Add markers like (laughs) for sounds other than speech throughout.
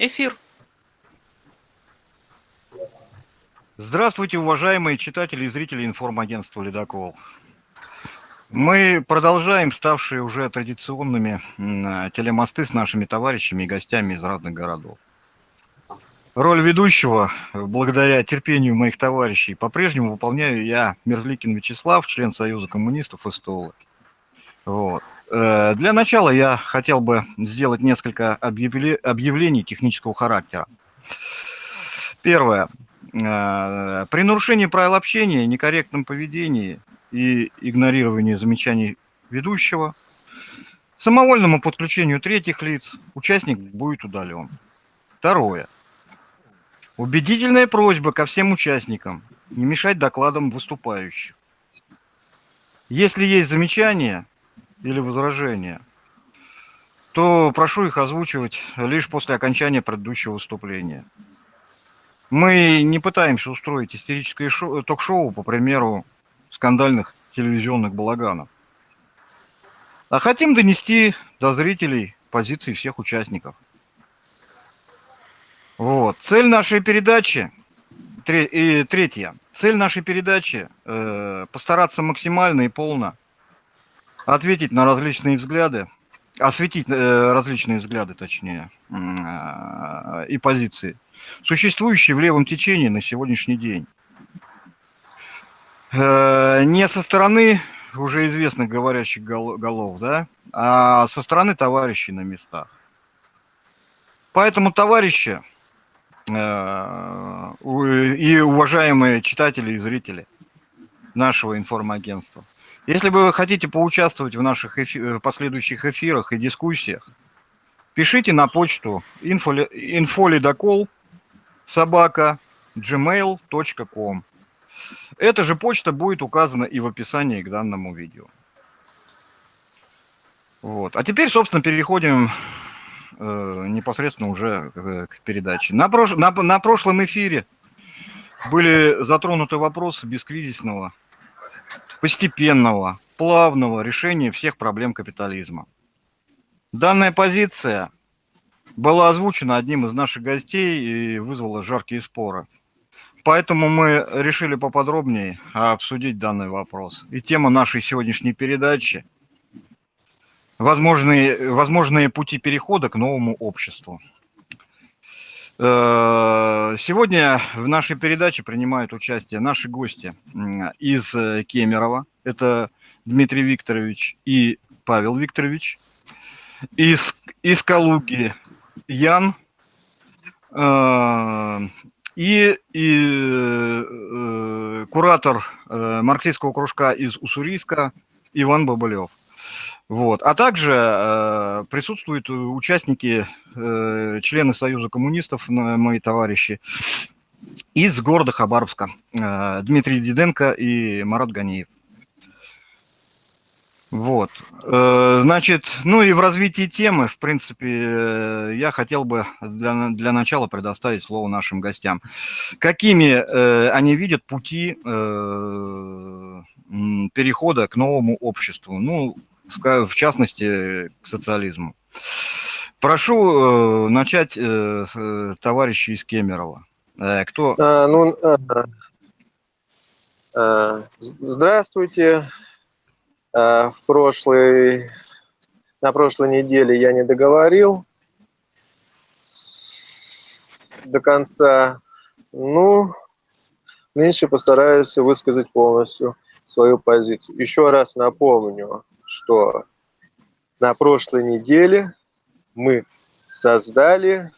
Эфир. Здравствуйте, уважаемые читатели и зрители информагентства «Ледокол». Мы продолжаем ставшие уже традиционными телемосты с нашими товарищами и гостями из разных городов. Роль ведущего, благодаря терпению моих товарищей, по-прежнему выполняю я, Мерзликин Вячеслав, член Союза коммунистов СТОЛы. Вот. Э, для начала я хотел бы сделать несколько объявлений технического характера. Первое. Э, при нарушении правил общения, некорректном поведении и игнорировании замечаний ведущего, самовольному подключению третьих лиц участник будет удален. Второе. Убедительная просьба ко всем участникам не мешать докладам выступающих. Если есть замечания, или возражения, то прошу их озвучивать лишь после окончания предыдущего выступления. Мы не пытаемся устроить истерическое ток-шоу, по примеру скандальных телевизионных балаганов, а хотим донести до зрителей позиции всех участников. Вот. Цель нашей передачи, и третья, цель нашей передачи э, постараться максимально и полно ответить на различные взгляды, осветить э, различные взгляды, точнее, э, и позиции, существующие в левом течении на сегодняшний день. Э, не со стороны уже известных говорящих голов, да, а со стороны товарищей на местах. Поэтому, товарищи и уважаемые читатели и зрители нашего информагентства – если вы хотите поучаствовать в наших эфи э, последующих эфирах и дискуссиях, пишите на почту infolidocol собака gmail.com. Эта же почта будет указана и в описании к данному видео. Вот. А теперь, собственно, переходим э, непосредственно уже к, к передаче. На, прош... на, на прошлом эфире были затронуты вопросы бескризисного постепенного, плавного решения всех проблем капитализма. Данная позиция была озвучена одним из наших гостей и вызвала жаркие споры. Поэтому мы решили поподробнее обсудить данный вопрос. И тема нашей сегодняшней передачи – возможные, возможные пути перехода к новому обществу. Э, сегодня в нашей передаче принимают участие наши гости из э, Кемерово. Это Дмитрий Викторович и Павел Викторович. Из, из Калуги Ян. Э, и, и куратор марксистского кружка из Уссурийска Иван Бабылев. Вот. А также э, присутствуют участники, э, члены Союза коммунистов, мои товарищи, из города Хабаровска. Э, Дмитрий Диденко и Марат Ганиев. Вот. Э, значит, ну и в развитии темы, в принципе, э, я хотел бы для, для начала предоставить слово нашим гостям. Какими э, они видят пути э, перехода к новому обществу? Ну, в частности, к социализму. Прошу э, начать э, э, товарища из Кемерово. Кто? А, ну, а, здравствуйте. А, в прошлой, на прошлой неделе я не договорил до конца. Ну, меньше постараюсь высказать полностью свою позицию. Еще раз напомню, что на прошлой неделе мы создали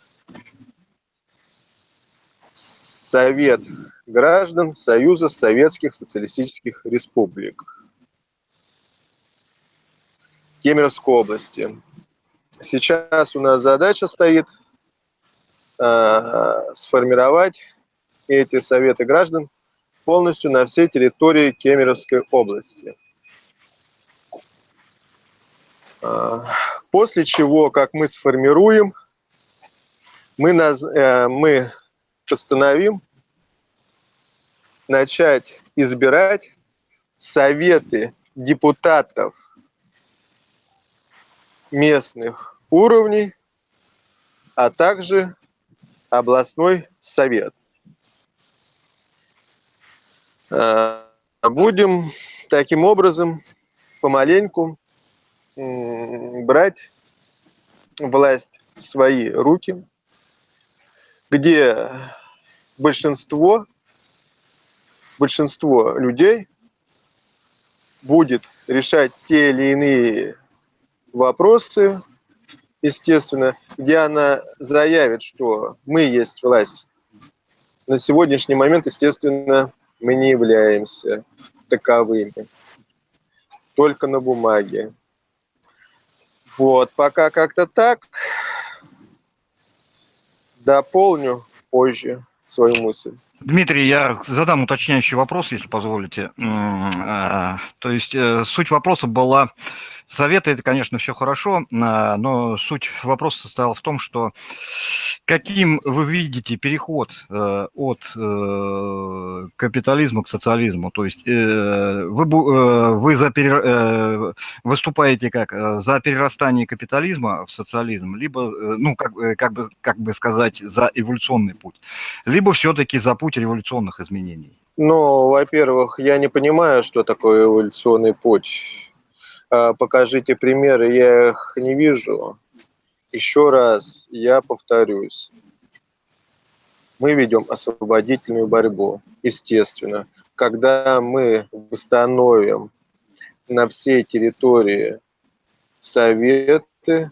Совет граждан Союза Советских Социалистических Республик Кемеровской области. Сейчас у нас задача стоит э, сформировать эти советы граждан полностью на всей территории Кемеровской области. А, после чего, как мы сформируем, мы, наз... Э, мы постановим начать избирать советы депутатов местных уровней, а также областной совет. Э, будем таким образом помаленьку брать власть в свои руки, где большинство, большинство людей будет решать те или иные вопросы, естественно, где она заявит, что мы есть власть. На сегодняшний момент, естественно, мы не являемся таковыми. Только на бумаге. Вот, пока как-то так. Дополню позже свою мысль. Дмитрий, я задам уточняющий вопрос, если позволите. А, то есть э, суть вопроса была Советы – это, конечно, все хорошо, а, но суть вопроса состояла в том, что каким вы видите переход э, от э, капитализма к социализму? То есть э, вы, вы за выступаете как за перерастание капитализма в социализм, либо, ну, как, как, бы, как бы сказать, за эволюционный путь, либо все-таки за путь революционных изменений? Ну, во-первых, я не понимаю, что такое эволюционный путь покажите примеры, я их не вижу. Еще раз я повторюсь. Мы ведем освободительную борьбу, естественно. Когда мы восстановим на всей территории советы,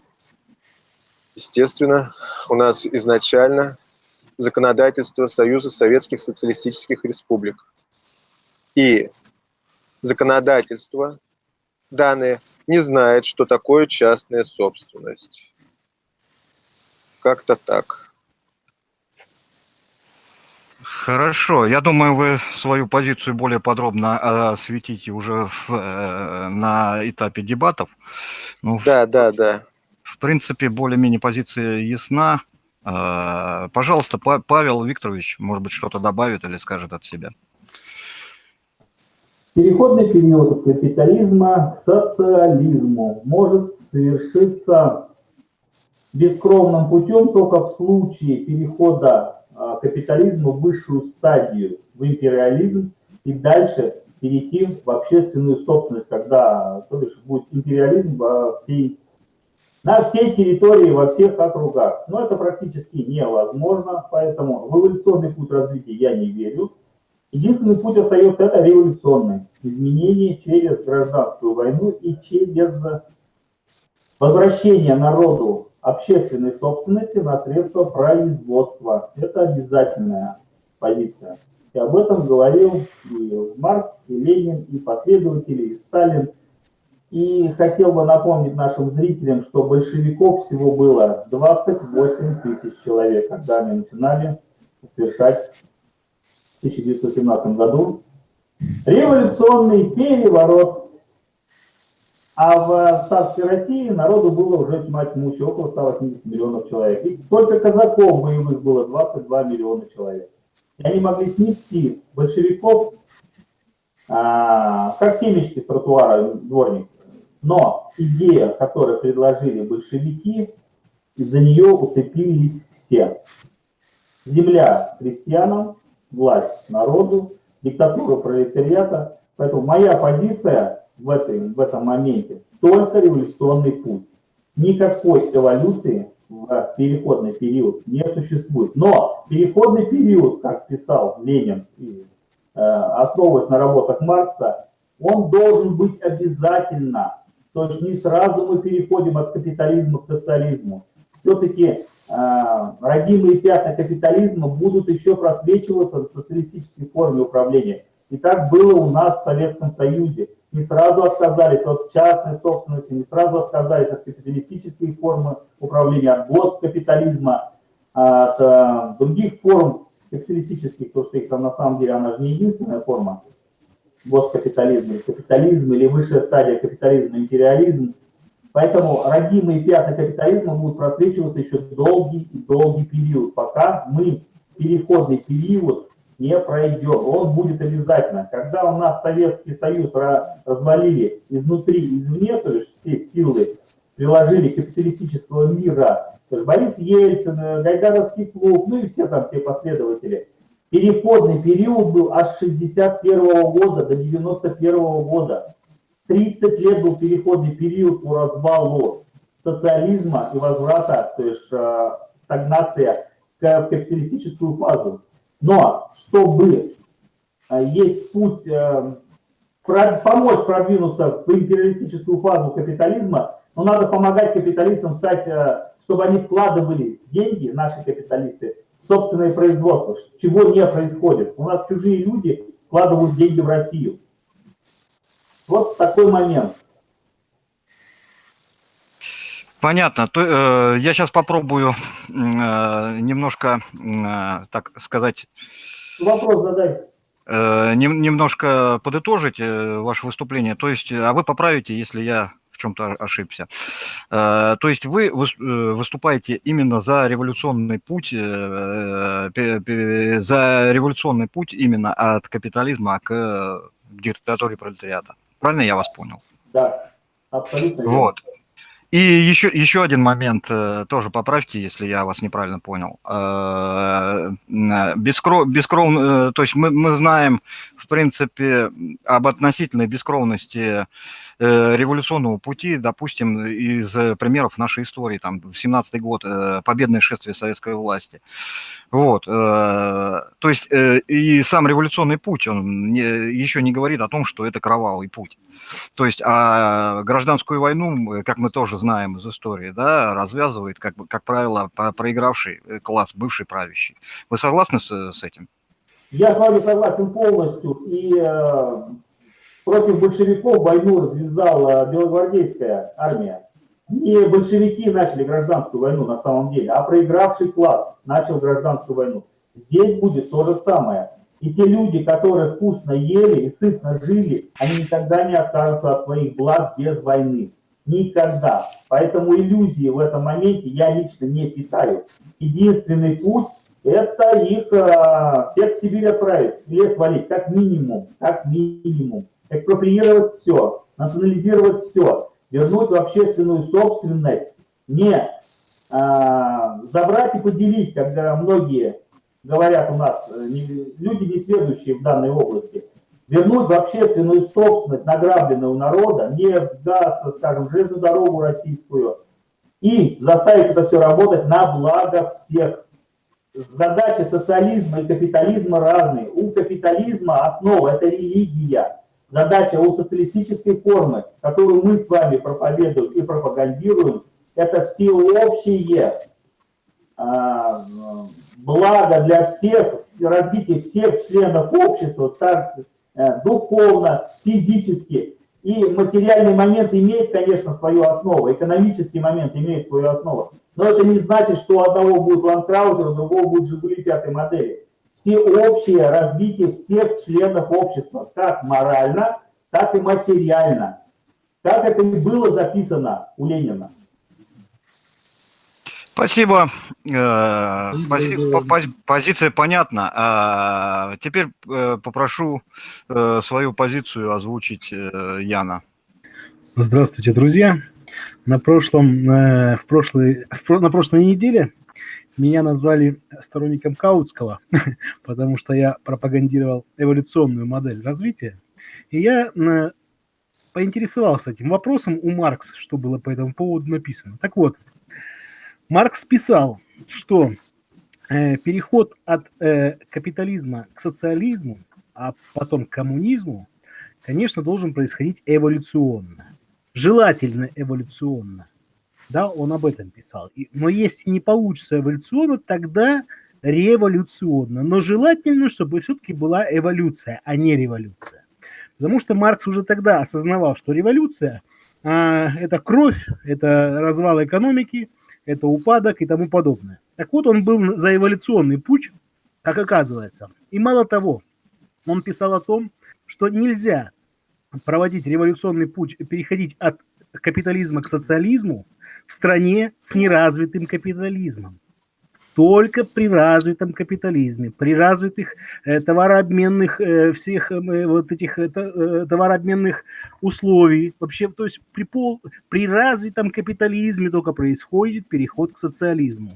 естественно, у нас изначально законодательство Союза Советских Социалистических Республик. И законодательство данные не знает, что такое частная собственность. Как-то так. Хорошо. Я думаю, вы свою позицию более подробно осветите уже в, э, на этапе дебатов. Ну, да, в, да, да. В принципе, более-менее позиция ясна. Э, пожалуйста, Павел Викторович, может быть, что-то добавит или скажет от себя. Переходный период капитализма к социализму может совершиться бескровным путем только в случае перехода а, капитализма в высшую стадию, в империализм, и дальше перейти в общественную собственность, когда то есть, будет империализм во всей, на всей территории, во всех округах. Но это практически невозможно, поэтому в эволюционный путь развития я не верю. Единственный путь остается это революционный. Изменение через гражданскую войну и через возвращение народу общественной собственности на средства производства. Это обязательная позиция. И об этом говорил и Маркс, и Ленин, и последователи, и Сталин. И хотел бы напомнить нашим зрителям, что большевиков всего было 28 тысяч человек, когда они начинали совершать 1917 году, революционный переворот. А в царской России народу было уже тьма тьмущая, около 180 миллионов человек. И только казаков боевых было 22 миллиона человек. И они могли снести большевиков, а, как семечки с тротуара дворник. Но идея, которую предложили большевики, из-за нее уцепились все. Земля крестьянам, власть народу, диктатура пролетариата. Поэтому моя позиция в, этой, в этом моменте только революционный путь. Никакой эволюции в переходный период не существует. Но переходный период, как писал Ленин, э, основываясь на работах Маркса, он должен быть обязательно. То есть не сразу мы переходим от капитализма к социализму. Все-таки родимые пятна капитализма будут еще просвечиваться в социалистической форме управления. И так было у нас в Советском Союзе. Не сразу отказались от частной собственности, не сразу отказались от капиталистической формы управления, от госкапитализма, от а, других форм капиталистических, потому что их там на самом деле, она же не единственная форма госкапитализма, капитализм или высшая стадия капитализма, империализм – Поэтому родимые пятна капитализма будут просвечиваться еще долгий и долгий период, пока мы переходный период не пройдем. Он будет обязательно. Когда у нас Советский Союз развалили изнутри, извне, то есть все силы приложили капиталистического мира Борис Ельцин, Гайдаровский клуб, ну и все там, все последователи. Переходный период был аж с 61 -го года до 91 -го года. 30 лет был переходный период по развалу социализма и возврата, то есть э, стагнация в капиталистическую фазу. Но чтобы э, есть путь э, помочь продвинуться в империалистическую фазу капитализма, но надо помогать капиталистам стать, э, чтобы они вкладывали деньги, наши капиталисты, в собственное производство, чего не происходит. У нас чужие люди вкладывают деньги в Россию. Вот такой момент. Понятно. То, э, я сейчас попробую э, немножко, э, так сказать... Вопрос задай. Э, немножко подытожить э, ваше выступление. То есть, а вы поправите, если я в чем-то ошибся. Э, то есть вы выступаете именно за революционный путь, за революционный путь именно от капитализма к диктатуре пролетариата. Правильно я вас понял? Да, абсолютно. Вот. И еще, еще один момент, э, тоже поправьте, если я вас неправильно понял. Э, бескров, бескров, э, то есть мы, мы знаем, в принципе, об относительной бескровности революционного пути, допустим, из примеров нашей истории, там, в 17 год, победное шествие советской власти. Вот, то есть и сам революционный путь, он еще не говорит о том, что это кровавый путь. То есть а гражданскую войну, как мы тоже знаем из истории, да, развязывает, как, как правило, проигравший э, класс, бывший правящий. Вы согласны с, с этим? Я с вами согласен полностью. И э, против большевиков войну развязала белогвардейская армия. Не большевики начали гражданскую войну на самом деле, а проигравший класс начал гражданскую войну. Здесь будет то же самое. И те люди, которые вкусно ели и сытно жили, они никогда не откажутся от своих благ без войны. Никогда. Поэтому иллюзии в этом моменте я лично не питаю. Единственный путь – это их э, всех в Сибирь отправить, лес валить, как минимум, как минимум. Экспроприировать все, национализировать все, вернуть в общественную собственность, не э, забрать и поделить, когда многие говорят у нас э, люди, не следующие в данной области, вернуть в общественную собственность награбленную народа, нефть, газ, скажем, железную дорогу российскую, и заставить это все работать на благо всех. Задачи социализма и капитализма разные. У капитализма основа – это религия. Задача у социалистической формы, которую мы с вами проповедуем и пропагандируем, это всеобщее а, благо для всех, развитие всех членов общества, так э, духовно, физически. И материальный момент имеет, конечно, свою основу, экономический момент имеет свою основу. Но это не значит, что у одного будет ландкраузер, у другого будет Жигули пятой модели. Все общее развитие всех членов общества, как морально, так и материально. Как это и было записано у Ленина. Спасибо. Э, позиция понятна. А теперь э, попрошу э, свою позицию озвучить Яна. Здравствуйте, друзья. На прошлом, в прошлой, на прошлой неделе меня назвали сторонником Каутского, (laughs) потому что я пропагандировал эволюционную модель развития. И я поинтересовался этим вопросом у Маркса, что было по этому поводу написано. Так вот, Маркс писал, что э, переход от э, капитализма к социализму, а потом к коммунизму, конечно, должен происходить эволюционно. Желательно эволюционно. Да, он об этом писал. Но если не получится эволюционно, тогда революционно. Но желательно, чтобы все-таки была эволюция, а не революция. Потому что Маркс уже тогда осознавал, что революция а, – это кровь, это развал экономики, это упадок и тому подобное. Так вот, он был за эволюционный путь, как оказывается. И мало того, он писал о том, что нельзя проводить революционный путь, переходить от капитализма к социализму в стране с неразвитым капитализмом. Только при развитом капитализме, при развитых э, товарообменных э, всех э, вот этих э, э, товарообменных условий. Вообще, то есть при, пол, при развитом капитализме только происходит переход к социализму.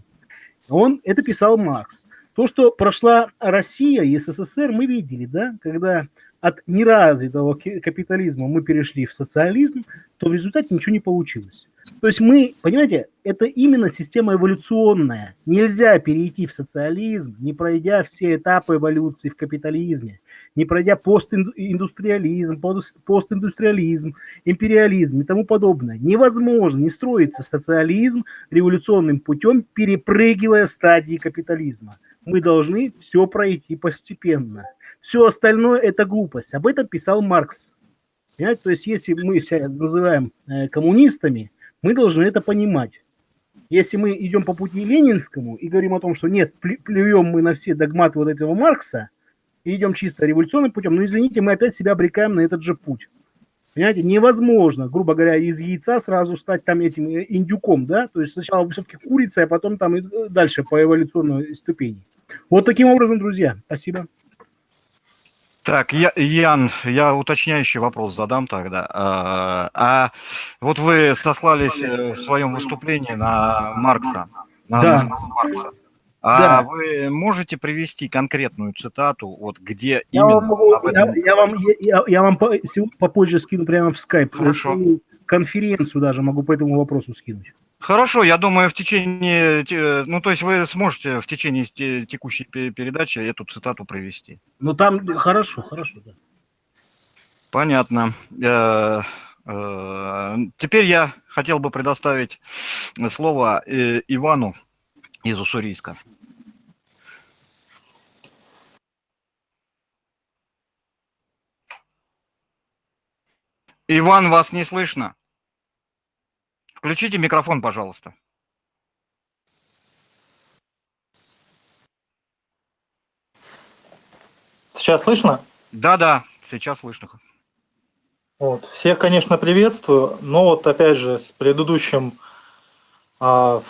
Он это писал Маркс. То, что прошла Россия и СССР, мы видели, да, когда от неразвитого капитализма мы перешли в социализм, то в результате ничего не получилось. То есть мы, понимаете, это именно система эволюционная. Нельзя перейти в социализм, не пройдя все этапы эволюции в капитализме, не пройдя постиндустриализм, постиндустриализм, империализм и тому подобное. Невозможно не строится социализм революционным путем, перепрыгивая стадии капитализма. Мы должны все пройти постепенно. Все остальное – это глупость. Об этом писал Маркс. Понимаете? То есть если мы себя называем э, коммунистами, мы должны это понимать. Если мы идем по пути ленинскому и говорим о том, что нет, плюем мы на все догматы вот этого Маркса и идем чисто революционным путем, ну извините, мы опять себя обрекаем на этот же путь. Понимаете, невозможно, грубо говоря, из яйца сразу стать там этим э, индюком, да, то есть сначала все-таки курица, а потом там и э, дальше по эволюционной ступени. Вот таким образом, друзья, спасибо. Так, я, Ян, я уточняющий вопрос задам тогда. А, а вот вы сослались э, в своем выступлении на Маркса, на, да. Маркса. А да. вы можете привести конкретную цитату, вот где я именно? Вам могу, этом... я, я, вам, я, я вам попозже скину прямо в скайп. Хорошо. Конференцию даже могу по этому вопросу скинуть. Хорошо, я думаю, в течение, ну, то есть вы сможете в течение текущей передачи эту цитату провести. Ну, там хорошо, хорошо, да. Понятно. Э, э, теперь я хотел бы предоставить слово э, Ивану из Уссурийска. Иван, вас не слышно? Включите микрофон, пожалуйста. Сейчас слышно? Да, да, сейчас слышно. Вот. Всех, конечно, приветствую, но вот опять же с предыдущим, а,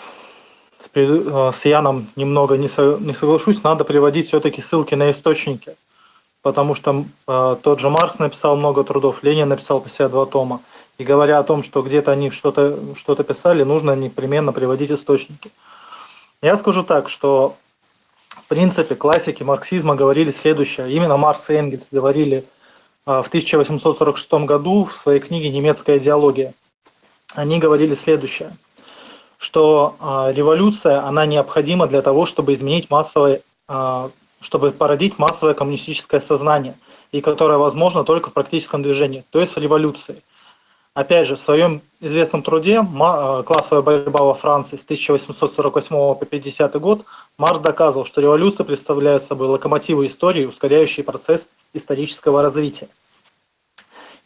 с, пред, а, с Яном немного не, со, не соглашусь, надо приводить все-таки ссылки на источники, потому что а, тот же Маркс написал много трудов, Ленин написал 52 тома. И говоря о том, что где-то они что-то что, -то, писали, нужно непременно приводить источники. Я скажу так, что в принципе классики марксизма говорили следующее. Именно Маркс и Энгельс говорили а, в 1846 году в своей книге «Немецкая идеология». Они говорили следующее, что а, революция, она необходима для того, чтобы изменить массовое, а, чтобы породить массовое коммунистическое сознание, и которое возможно только в практическом движении, то есть в революции – Опять же, в своем известном труде э, «Классовая борьба во Франции» с 1848 по 50 год Марс доказывал, что революция представляет собой локомотивы истории, ускоряющий процесс исторического развития.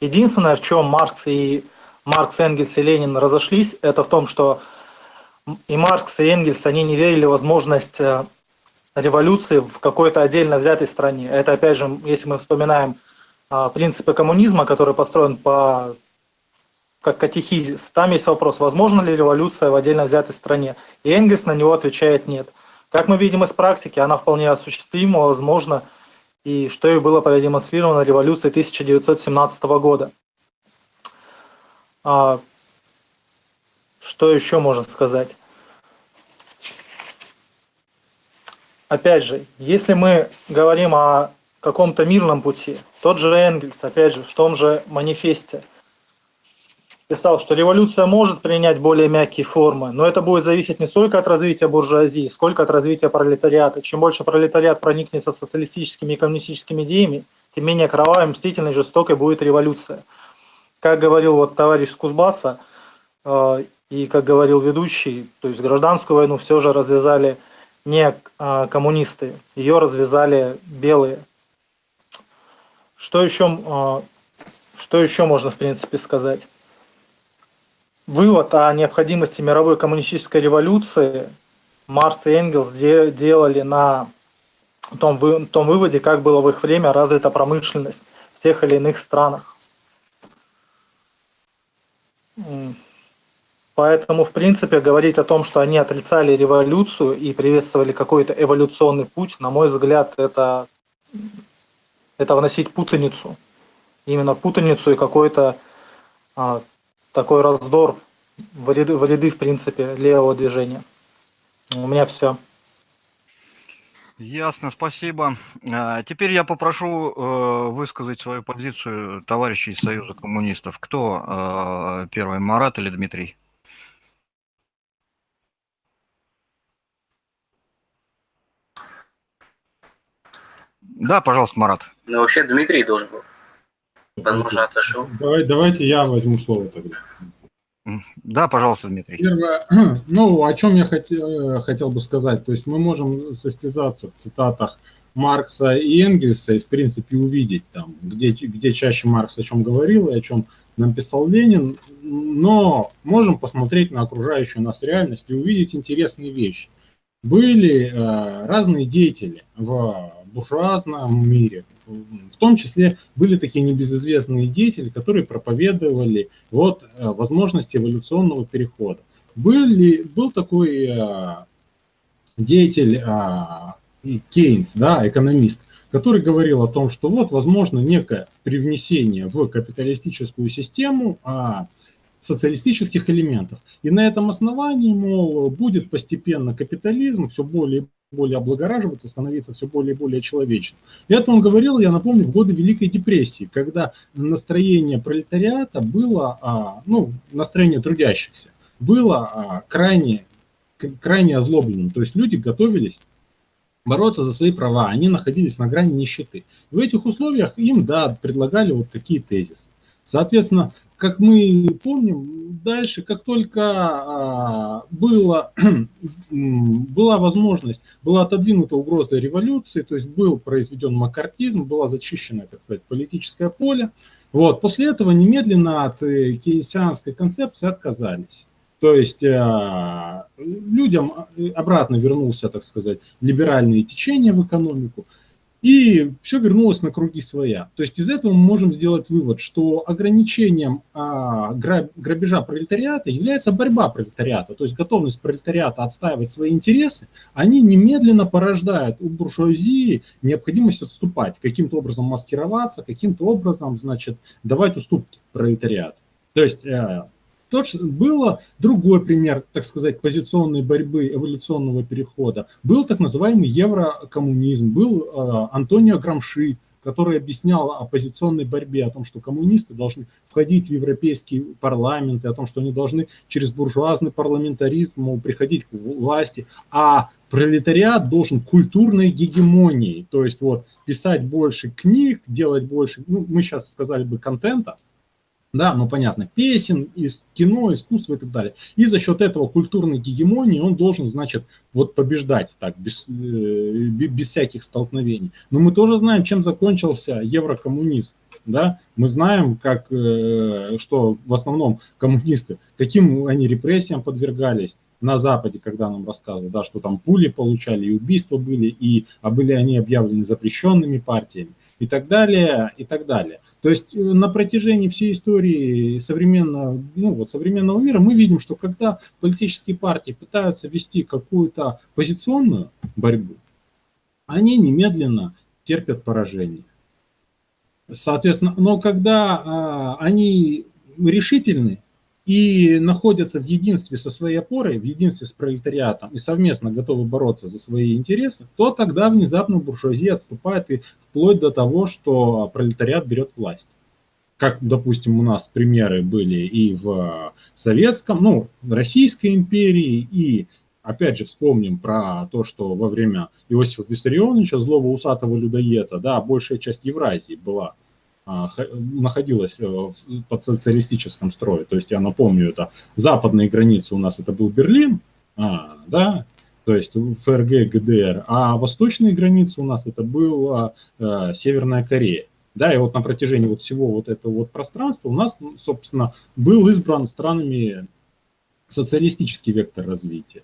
Единственное, в чем Маркс и Маркс, Энгельс и Ленин разошлись, это в том, что и Маркс, и Энгельс, они не верили в возможность э, революции в какой-то отдельно взятой стране. Это, опять же, если мы вспоминаем э, принципы коммунизма, который построен по как катехизис. Там есть вопрос, возможно ли революция в отдельно взятой стране. И Энгельс на него отвечает нет. Как мы видим из практики, она вполне осуществима, возможно, и что и было продемонстрировано революцией 1917 года. А, что еще можно сказать? Опять же, если мы говорим о каком-то мирном пути, тот же Энгельс, опять же, в том же манифесте – писал, что революция может принять более мягкие формы, но это будет зависеть не столько от развития буржуазии, сколько от развития пролетариата. Чем больше пролетариат проникнется социалистическими и коммунистическими идеями, тем менее кровавой, мстительной, жестокой будет революция. Как говорил вот товарищ Кузбасса, э, и как говорил ведущий, то есть гражданскую войну все же развязали не э, коммунисты, ее развязали белые. Что еще, э, что еще можно в принципе сказать? Вывод о необходимости мировой коммунистической революции Марс и Энгельс делали на том, том выводе, как было в их время развита промышленность в тех или иных странах. Поэтому, в принципе, говорить о том, что они отрицали революцию и приветствовали какой-то эволюционный путь, на мой взгляд, это, это вносить путаницу. Именно путаницу и какой-то а, такой раздор в ряды, в ряды, в принципе, левого движения. У меня все. Ясно, спасибо. А, теперь я попрошу э, высказать свою позицию товарищей из Союза коммунистов. Кто э, первый, Марат или Дмитрий? Да, пожалуйста, Марат. Ну, вообще Дмитрий должен был. Возможно, отошел. Давай, давайте я возьму слово тогда. Да, пожалуйста, Дмитрий. Первое, (clears throat) ну, о чем я хотел, хотел бы сказать. То есть мы можем состязаться в цитатах Маркса и Энгельса и, в принципе, увидеть там, где, где чаще Маркс о чем говорил и о чем написал Ленин, но можем посмотреть на окружающую нас реальность и увидеть интересные вещи. Были э, разные деятели в буржуазном мире. В том числе были такие небезызвестные деятели, которые проповедовали вот э, возможности эволюционного перехода. Были, был такой э, деятель э, Кейнс, да, экономист, который говорил о том, что вот возможно некое привнесение в капиталистическую систему а, социалистических элементов. И на этом основании, мол, будет постепенно капитализм все более и более облагораживаться, становиться все более и более человечным. И это он говорил, я напомню, в годы Великой депрессии, когда настроение пролетариата было, а, ну, настроение трудящихся, было а, крайне, крайне озлобленным. То есть люди готовились бороться за свои права, они находились на грани нищеты. В этих условиях им, да, предлагали вот такие тезисы. Соответственно, как мы помним, дальше, как только а, было, (clears throat) была возможность, была отодвинута угроза революции, то есть был произведен макартизм, была зачищена, так сказать, политическое поле, вот, после этого немедленно от э, кейнсианской концепции отказались. То есть э, людям э, обратно вернулся, так сказать, либеральные течения в экономику, и все вернулось на круги своя. То есть из этого мы можем сделать вывод, что ограничением а, грабежа пролетариата является борьба пролетариата, то есть готовность пролетариата отстаивать свои интересы, они немедленно порождают у буржуазии необходимость отступать, каким-то образом маскироваться, каким-то образом, значит, давать уступки пролетариату. То есть э, тот, было другой пример, так сказать, позиционной борьбы, эволюционного перехода. Был так называемый еврокоммунизм, был э, Антонио Грамши, который объяснял о позиционной борьбе, о том, что коммунисты должны входить в европейский парламент, и о том, что они должны через буржуазный парламентаризм приходить к власти, а пролетариат должен культурной гегемонией, то есть вот писать больше книг, делать больше, ну, мы сейчас сказали бы контента, да, ну понятно, песен, из кино, искусства и так далее. И за счет этого культурной гегемонии он должен, значит, вот побеждать так, без, э, без всяких столкновений. Но мы тоже знаем, чем закончился еврокоммунизм. Да? Мы знаем, как, э, что в основном коммунисты, каким они репрессиям подвергались на Западе, когда нам рассказывали, да, что там пули получали, и убийства были, и, а были они объявлены запрещенными партиями и так далее, и так далее. То есть э, на протяжении всей истории современного, ну, вот современного мира мы видим, что когда политические партии пытаются вести какую-то позиционную борьбу, они немедленно терпят поражение. Соответственно, но когда а, они решительны и находятся в единстве со своей опорой, в единстве с пролетариатом и совместно готовы бороться за свои интересы, то тогда внезапно буржуазия отступает и вплоть до того, что пролетариат берет власть. Как, допустим, у нас примеры были и в советском, ну, Российской империи, и опять же вспомним про то, что во время Иосифа Виссарионовича, злого усатого людоеда, да, большая часть Евразии была находилась э, под социалистическом строе. То есть я напомню, это западные границы у нас это был Берлин, а, да, то есть ФРГ, ГДР, а восточные границы у нас это была а, Северная Корея. Да, и вот на протяжении вот всего вот этого вот пространства у нас, собственно, был избран странами социалистический вектор развития.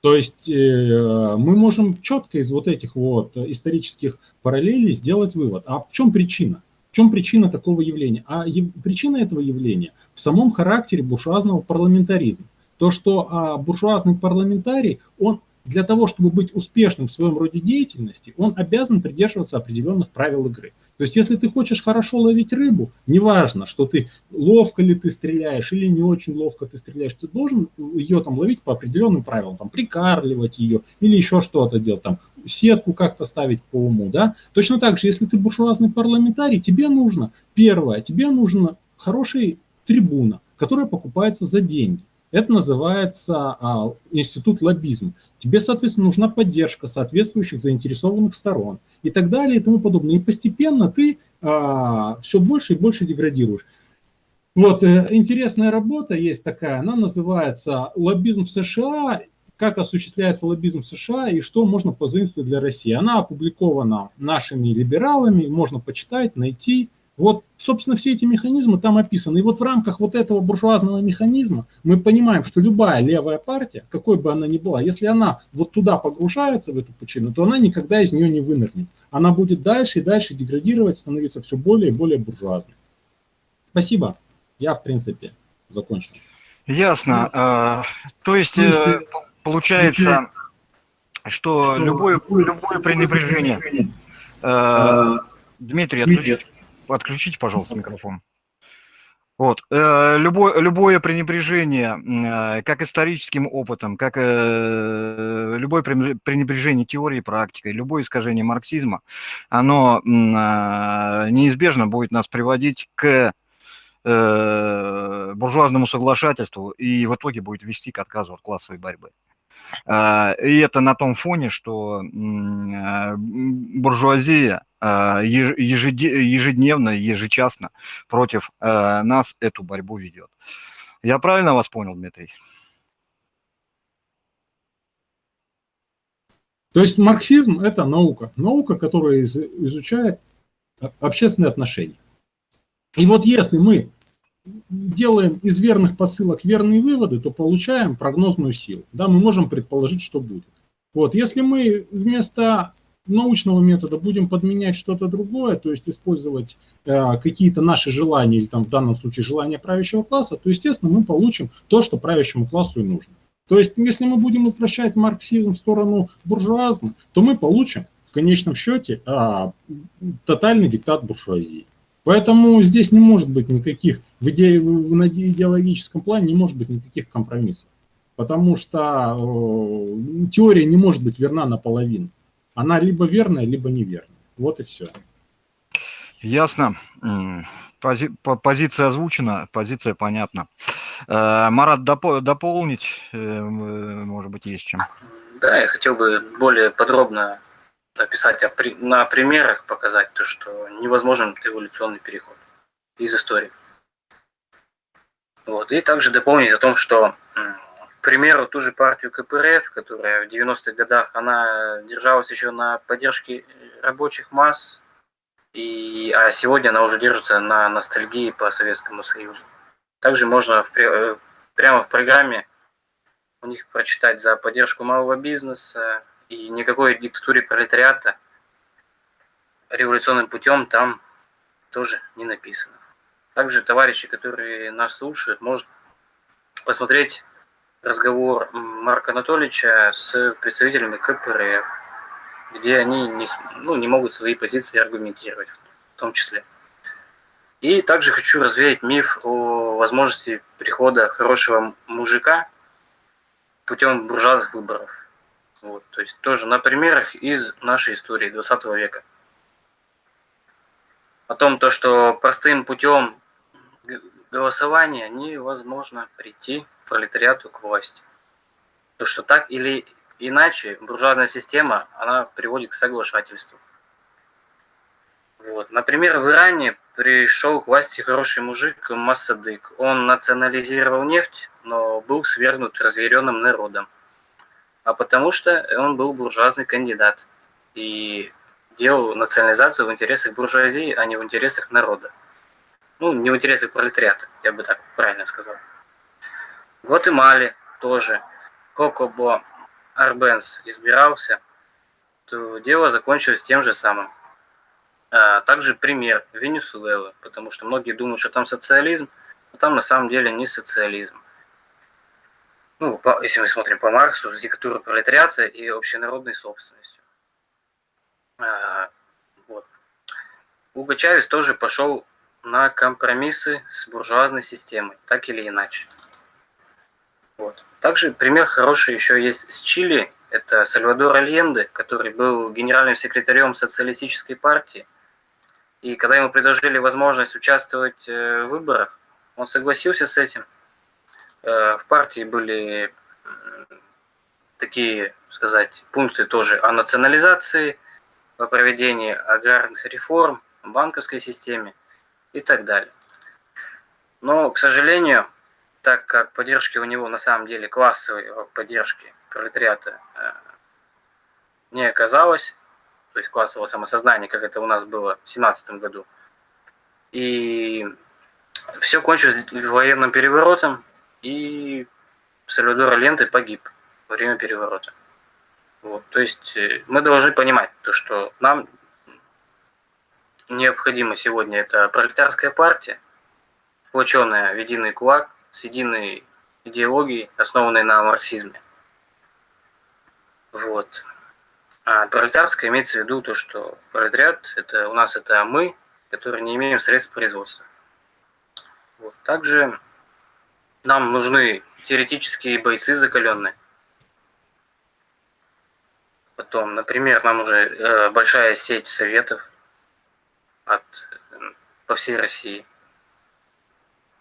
То есть э, мы можем четко из вот этих вот исторических параллелей сделать вывод. А в чем причина? В чем причина такого явления? А причина этого явления в самом характере буржуазного парламентаризма. То, что а, буржуазный парламентарий, он для того, чтобы быть успешным в своем роде деятельности, он обязан придерживаться определенных правил игры. То есть, если ты хочешь хорошо ловить рыбу, неважно, что ты ловко ли ты стреляешь или не очень ловко ты стреляешь, ты должен ее там ловить по определенным правилам, там прикармливать ее или еще что-то делать, там сетку как-то ставить по уму, да. Точно так же, если ты буржуазный парламентарий, тебе нужно, первое, тебе нужно хороший трибуна, которая покупается за деньги. Это называется а, институт лоббизма. Тебе, соответственно, нужна поддержка соответствующих заинтересованных сторон и так далее и тому подобное. И постепенно ты а, все больше и больше деградируешь. Вот, э, интересная работа есть такая, она называется «Лоббизм в США. Как осуществляется лоббизм в США и что можно позаимствовать для России». Она опубликована нашими либералами, можно почитать, найти. Вот, собственно, все эти механизмы там описаны. И вот в рамках вот этого буржуазного механизма мы понимаем, что любая левая партия, какой бы она ни была, если она вот туда погружается, в эту пучину, то она никогда из нее не вынырнет. Она будет дальше и дальше деградировать, становиться все более и более буржуазной. Спасибо. Я, в принципе, закончил. Ясно. А, то есть, э, получается, что любое, любое пренебрежение... Э, Дмитрий, отключите отключите, пожалуйста, микрофон. Вот. Э, любое, любое пренебрежение э, как историческим опытом, как э, любое пренебрежение теорией практикой, любое искажение марксизма, оно неизбежно будет нас приводить к буржуазному соглашательству и в итоге будет вести к отказу от классовой борьбы. И это на том фоне, что буржуазия а, ежедневно, ежечасно против а, нас эту борьбу ведет. Я правильно вас понял, Дмитрий? То есть марксизм – это наука. Наука, которая изучает общественные отношения. И вот если мы делаем из верных посылок верные выводы, то получаем прогнозную силу. Да, мы можем предположить, что будет. Вот, если мы вместо научного метода будем подменять что-то другое, то есть использовать э, какие-то наши желания, или там в данном случае желания правящего класса, то, естественно, мы получим то, что правящему классу и нужно. То есть, если мы будем возвращать марксизм в сторону буржуазма, то мы получим в конечном счете э, тотальный диктат буржуазии. Поэтому здесь не может быть никаких, в, иде, в идеологическом плане не может быть никаких компромиссов. Потому что э, теория не может быть верна наполовину она либо верная, либо неверная. Вот и все. Ясно. Пози позиция озвучена, позиция понятна. Э, Марат, доп дополнить, э, может быть, есть чем? Да, я хотел бы более подробно описать, на примерах показать то, что невозможен эволюционный переход из истории. Вот. И также дополнить о том, что примеру, ту же партию КПРФ, которая в 90-х годах, она держалась еще на поддержке рабочих масс, и, а сегодня она уже держится на ностальгии по Советскому Союзу. Также можно в, э, прямо в программе у них прочитать за поддержку малого бизнеса и никакой диктатуре пролетариата революционным путем там тоже не написано. Также товарищи, которые нас слушают, может посмотреть разговор Марка Анатольевича с представителями КПРФ, где они не, ну, не могут свои позиции аргументировать в том числе. И также хочу развеять миф о возможности прихода хорошего мужика путем буржуазных выборов. Вот, то есть тоже на примерах из нашей истории 20 века. О том, то, что простым путем голосования невозможно прийти пролетариату к власти. То, что так или иначе буржуазная система, она приводит к соглашательству. Вот. Например, в Иране пришел к власти хороший мужик Массадык. Он национализировал нефть, но был свергнут разъяренным народом. А потому что он был буржуазный кандидат и делал национализацию в интересах буржуазии, а не в интересах народа. Ну, не в интересах пролетариата, я бы так правильно сказал. В Гватемале тоже Кокобо Арбенс избирался, то дело закончилось тем же самым. А также пример Венесуэлы, потому что многие думают, что там социализм, но там на самом деле не социализм. Ну, по, если мы смотрим по Марксу, с диктатурой пролетариата и общенародной собственностью. А, вот. Уго Чавес тоже пошел на компромиссы с буржуазной системой, так или иначе. Вот. Также пример хороший еще есть с Чили. Это Сальвадор Альенде, который был генеральным секретарем социалистической партии. И когда ему предложили возможность участвовать э, в выборах, он согласился с этим. Э, в партии были такие, сказать, пункты тоже о национализации, о проведении аграрных реформ, банковской системе и так далее. Но, к сожалению, так как поддержки у него на самом деле классовой поддержки пролетариата э, не оказалось, то есть классового самосознания, как это у нас было в семнадцатом году. И все кончилось военным переворотом, и Сальвадор Ленты погиб во время переворота. Вот, то есть э, мы должны понимать то, что нам необходимо сегодня это пролетарская партия, сплоченная в единый кулак, с единой идеологией, основанной на марксизме. Вот. А пролетарская имеется в виду то, что пролетариат это у нас это мы, которые не имеем средств производства. Вот. Также нам нужны теоретические бойцы закаленные. Потом, например, нам уже э, большая сеть советов от, по всей России.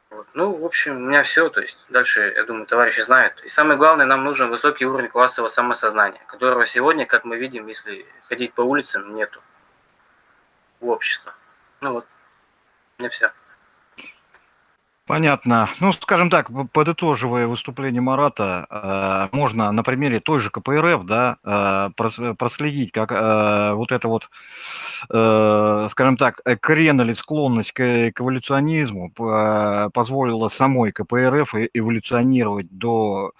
Вот. Ну, в общем, у меня все. То есть дальше, я думаю, товарищи знают. И самое главное, нам нужен высокий уровень классового самосознания, которого сегодня, как мы видим, если ходить по улицам, нету у общества. Ну вот, меня все. Понятно. Ну, скажем так, подытоживая выступление Марата, э, можно на примере той же КПРФ, да, э, проследить, как э, вот это вот, скажем так, крен или склонность к эволюционизму позволила самой КПРФ эволюционировать до,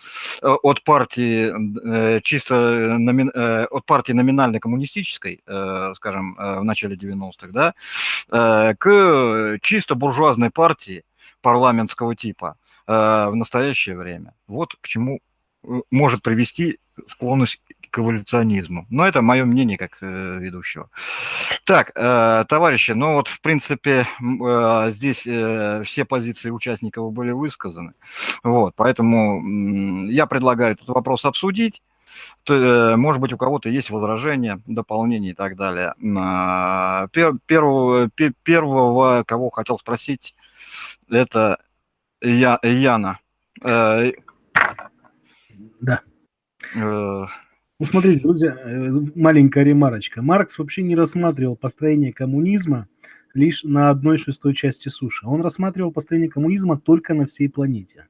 от партии чисто от партии номинально коммунистической, скажем, в начале 90-х, да, к чисто буржуазной партии, парламентского типа э, в настоящее время. Вот к чему э, может привести склонность к эволюционизму. Но это мое мнение как э, ведущего. Так, э, товарищи, ну вот, в принципе, э, здесь э, все позиции участников были высказаны. Вот, поэтому э, я предлагаю этот вопрос обсудить. Э, может быть, у кого-то есть возражения, дополнения и так далее. Э, пер, первого, первого, кого хотел спросить, это Я, Яна. Э, да. Э, ну, смотрите, друзья, э, маленькая ремарочка. Маркс вообще не рассматривал построение коммунизма лишь на одной шестой части суши. Он рассматривал построение коммунизма только на всей планете.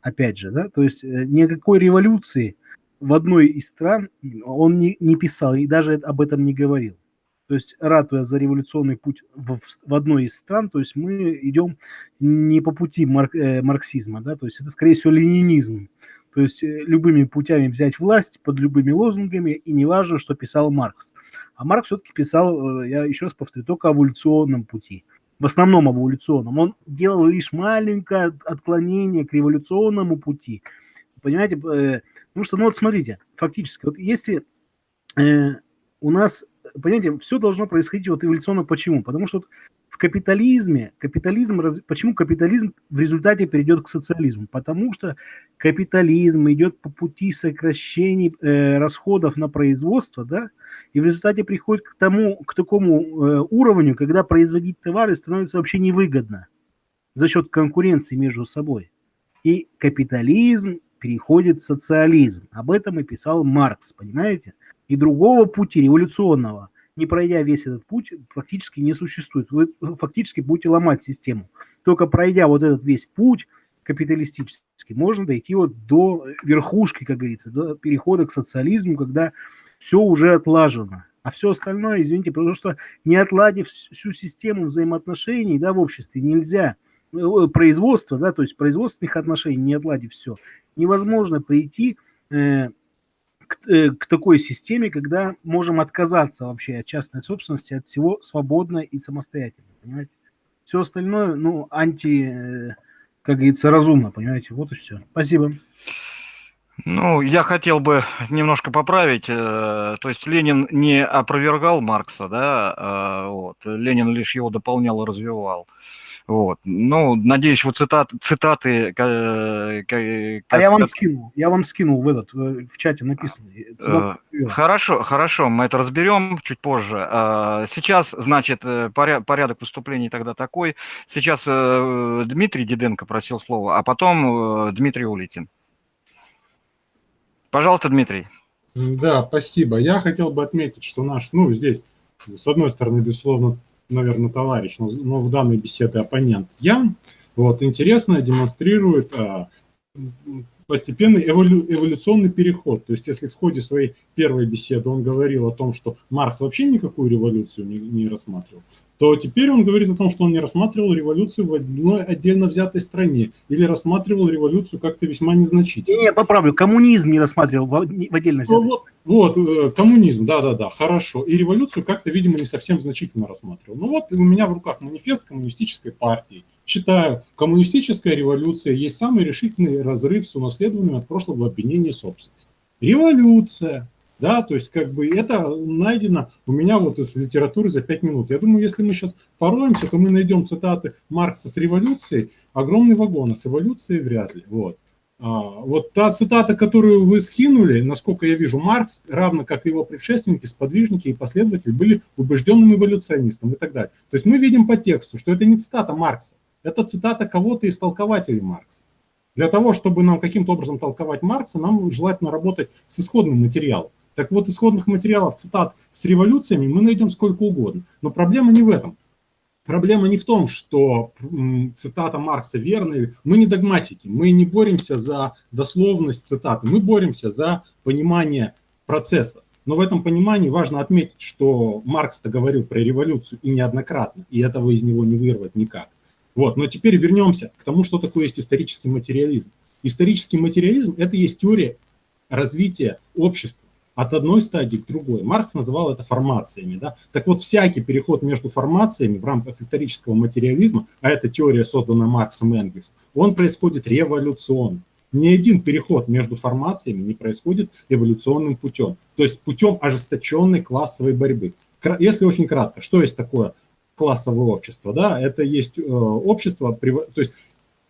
Опять же, да, то есть никакой революции в одной из стран он не, не писал и даже об этом не говорил то есть ратуя за революционный путь в, в одной из стран, то есть мы идем не по пути марк, э, марксизма, да, то есть это, скорее всего, ленинизм. То есть э, любыми путями взять власть под любыми лозунгами, и не важно, что писал Маркс. А Маркс все-таки писал, э, я еще раз повторю, только о эволюционном пути. В основном эволюционном. Он делал лишь маленькое отклонение к революционному пути. Понимаете? Э, потому что, ну вот смотрите, фактически, вот если у нас понимаете, все должно происходить вот эволюционно. Почему? Потому что вот в капитализме, капитализм, почему капитализм в результате перейдет к социализму? Потому что капитализм идет по пути сокращения э, расходов на производство, да, и в результате приходит к тому, к такому э, уровню, когда производить товары становится вообще невыгодно за счет конкуренции между собой. И капитализм переходит в социализм. Об этом и писал Маркс, понимаете? И другого пути революционного, не пройдя весь этот путь, практически не существует. Вы фактически будете ломать систему. Только пройдя вот этот весь путь капиталистический, можно дойти вот до верхушки, как говорится, до перехода к социализму, когда все уже отлажено. А все остальное, извините, потому что не отладив всю систему взаимоотношений да, в обществе, нельзя э, производство, да, то есть производственных отношений, не отладив все, невозможно прийти э, к, э, к такой системе, когда можем отказаться вообще от частной собственности, от всего свободно и самостоятельно, понимаете? Все остальное, ну, анти, э, как говорится, разумно, понимаете? Вот и все. Спасибо. Ну, я хотел бы немножко поправить. э, То есть Ленин не опровергал Маркса, да, а, вот. Ленин лишь его дополнял и развивал. Вот. Ну, надеюсь, вот цитат, цитаты... ка- ка- А я вам как- скинул, я вам скинул в этот, э, в чате написано. Цитату привел. Хорошо, хорошо, мы это разберем чуть позже. А, Сейчас, значит, э, поря- порядок выступлений тогда такой. Сейчас э, Дмитрий Диденко просил слова, а потом э, Дмитрий Улитин. Пожалуйста, Дмитрий. Да, спасибо. Я хотел бы отметить, что наш, ну, здесь, с одной стороны, безусловно, наверное, товарищ, но, но в данной беседе оппонент Ян, вот, интересно демонстрирует а, постепенный эволю- эволюционный переход. То есть, если в ходе своей первой беседы он говорил о том, что Маркс вообще никакую революцию не, не рассматривал, то теперь он говорит о том, что он не рассматривал революцию в одной отдельно взятой стране или рассматривал революцию как-то весьма незначительно. Не, поправлю, коммунизм не рассматривал в, в отдельно Ну, взятый. вот, вот, э, коммунизм, да-да-да, хорошо. И революцию как-то, видимо, не совсем значительно рассматривал. Ну вот у меня в руках манифест коммунистической партии. Читаю, коммунистическая революция есть самый решительный разрыв с унаследованием от прошлого обвинения собственности. Революция, да, то есть как бы это найдено у меня вот из литературы за пять минут. Я думаю, если мы сейчас пороемся, то мы найдем цитаты Маркса с революцией, огромный вагон, а с эволюцией вряд ли. Вот. А, вот та цитата, которую вы скинули, насколько я вижу, Маркс, равно как и его предшественники, сподвижники и последователи, были убежденным эволюционистом и так далее. То есть мы видим по тексту, что это не цитата Маркса, это цитата кого-то из толкователей Маркса. Для того, чтобы нам каким-то образом толковать Маркса, нам желательно работать с исходным материалом. Так вот, исходных материалов, цитат с революциями мы найдем сколько угодно. Но проблема не в этом. Проблема не в том, что цитата Маркса верная. Мы не догматики, мы не боремся за дословность цитаты, мы боремся за понимание процесса. Но в этом понимании важно отметить, что Маркс-то говорил про революцию и неоднократно, и этого из него не вырвать никак. Вот. Но теперь вернемся к тому, что такое есть исторический материализм. Исторический материализм – это есть теория развития общества от одной стадии к другой. Маркс называл это формациями. Да? Так вот, всякий переход между формациями в рамках исторического материализма, а это теория, созданная Марксом и Энгельсом, он происходит революционно. Ни один переход между формациями не происходит эволюционным путем, то есть путем ожесточенной классовой борьбы. Если очень кратко, что есть такое классовое общество? Да? Это есть э, общество, то есть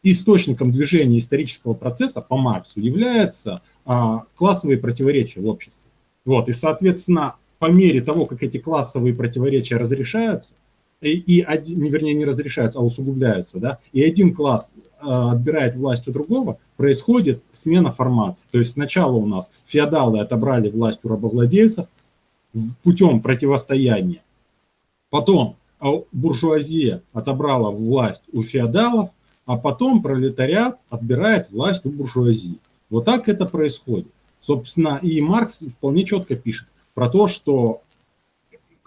источником движения исторического процесса по Марксу являются а, классовые противоречия в обществе. Вот, и, соответственно, по мере того, как эти классовые противоречия разрешаются, и, и один, не, вернее, не разрешаются, а усугубляются, да, и один класс э, отбирает власть у другого, происходит смена формации. То есть сначала у нас феодалы отобрали власть у рабовладельцев путем противостояния, потом а, буржуазия отобрала власть у феодалов, а потом пролетариат отбирает власть у буржуазии. Вот так это происходит. Собственно, и Маркс вполне четко пишет про то, что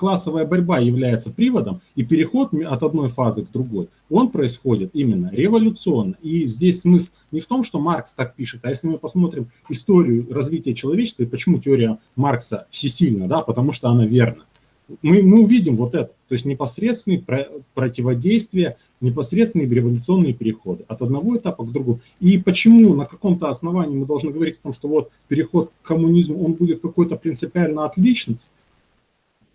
классовая борьба является приводом, и переход от одной фазы к другой, он происходит именно революционно. И здесь смысл не в том, что Маркс так пишет, а если мы посмотрим историю развития человечества и почему теория Маркса всесильна, да, потому что она верна. Мы, мы увидим вот это, то есть непосредственные про- противодействия, непосредственные революционные переходы от одного этапа к другому. И почему на каком-то основании мы должны говорить о том, что вот переход к коммунизму, он будет какой-то принципиально отличный,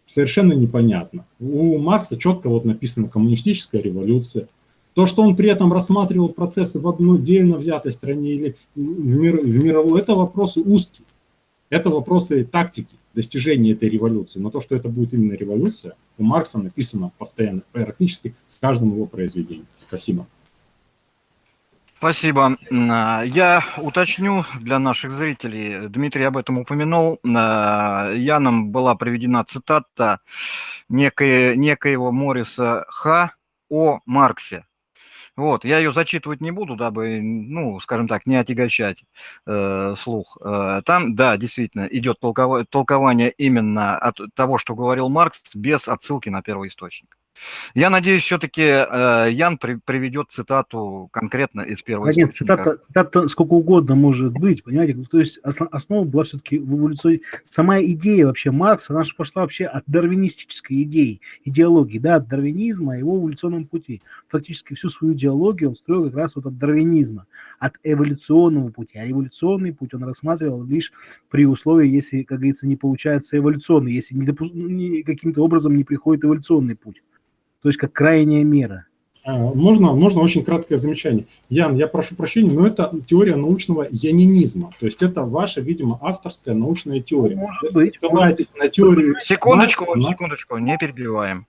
совершенно непонятно. У Маркса четко вот написано коммунистическая революция. То, что он при этом рассматривал процессы в одной отдельно взятой стране или в, мир, в мировой, это вопросы узкие. Это вопросы тактики достижения этой революции. Но то, что это будет именно революция, у Маркса написано постоянно, практически в каждом его произведении. Спасибо. Спасибо. А, Я уточню для наших зрителей, Дмитрий об этом упомянул, А, Яном была приведена цитата некое, некоего Мориса Х. о Марксе. Вот, я ее зачитывать не буду, дабы, ну, скажем так, не отягощать э, слух. Э, там, да, действительно, идет толкова- толкование именно от того, что говорил Маркс, без отсылки на первоисточник. Я надеюсь, все-таки э, Ян при, приведет цитату конкретно из первого да нет, цитата, цитата сколько угодно может быть, понимаете? То есть основ, основа была все-таки в эволюции. Сама идея вообще Маркса, она же пошла вообще от дарвинистической идеи, идеологии, да, от дарвинизма, его эволюционном пути. Фактически всю свою идеологию он строил как раз вот от дарвинизма, от эволюционного пути. А эволюционный путь он рассматривал лишь при условии, если, как говорится, не получается эволюционный, если каким-то образом не приходит эволюционный путь то есть как крайняя мера. А, можно, можно очень краткое замечание. Ян, я прошу прощения, но это теория научного янинизма. То есть это ваша, видимо, авторская научная теория. Может быть. Ссылаетесь на теорию... Секундочку, Маркса, секундочку, не перебиваем.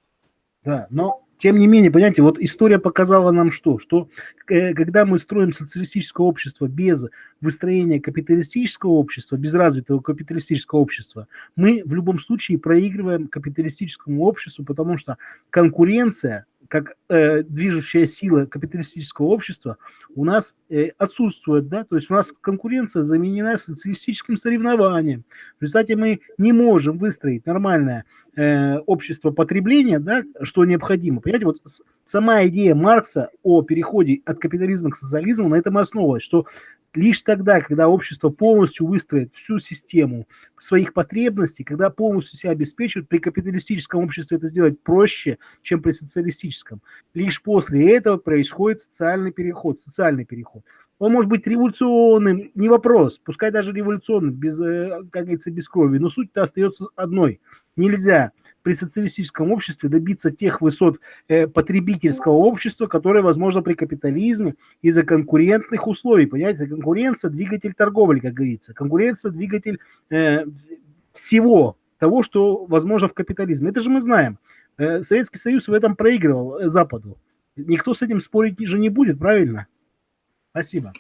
Да, но тем не менее, понимаете, вот история показала нам что? Что э, когда мы строим социалистическое общество без выстроения капиталистического общества, без развитого капиталистического общества, мы в любом случае проигрываем капиталистическому обществу, потому что конкуренция как э, движущая сила капиталистического общества у нас э, отсутствует, да, то есть у нас конкуренция заменена социалистическим соревнованием. В результате мы не можем выстроить нормальное э, общество потребления, да, что необходимо. Понимаете, вот сама идея Маркса о переходе от капитализма к социализму на этом основывалась, что Лишь тогда, когда общество полностью выстроит всю систему своих потребностей, когда полностью себя обеспечивает, при капиталистическом обществе это сделать проще, чем при социалистическом. Лишь после этого происходит социальный переход, социальный переход. Он может быть революционным, не вопрос, пускай даже революционным, без, э, как говорится, без крови, но суть-то остается одной. Нельзя при социалистическом обществе добиться тех высот э, потребительского общества, которые возможно при капитализме из-за конкурентных условий. Понимаете, конкуренция – двигатель торговли, как говорится. Конкуренция – двигатель э, всего того, что возможно в капитализме. Это же мы знаем. Э, Советский Союз в этом проигрывал э, Западу. Никто с этим спорить же не будет, правильно? Спасибо.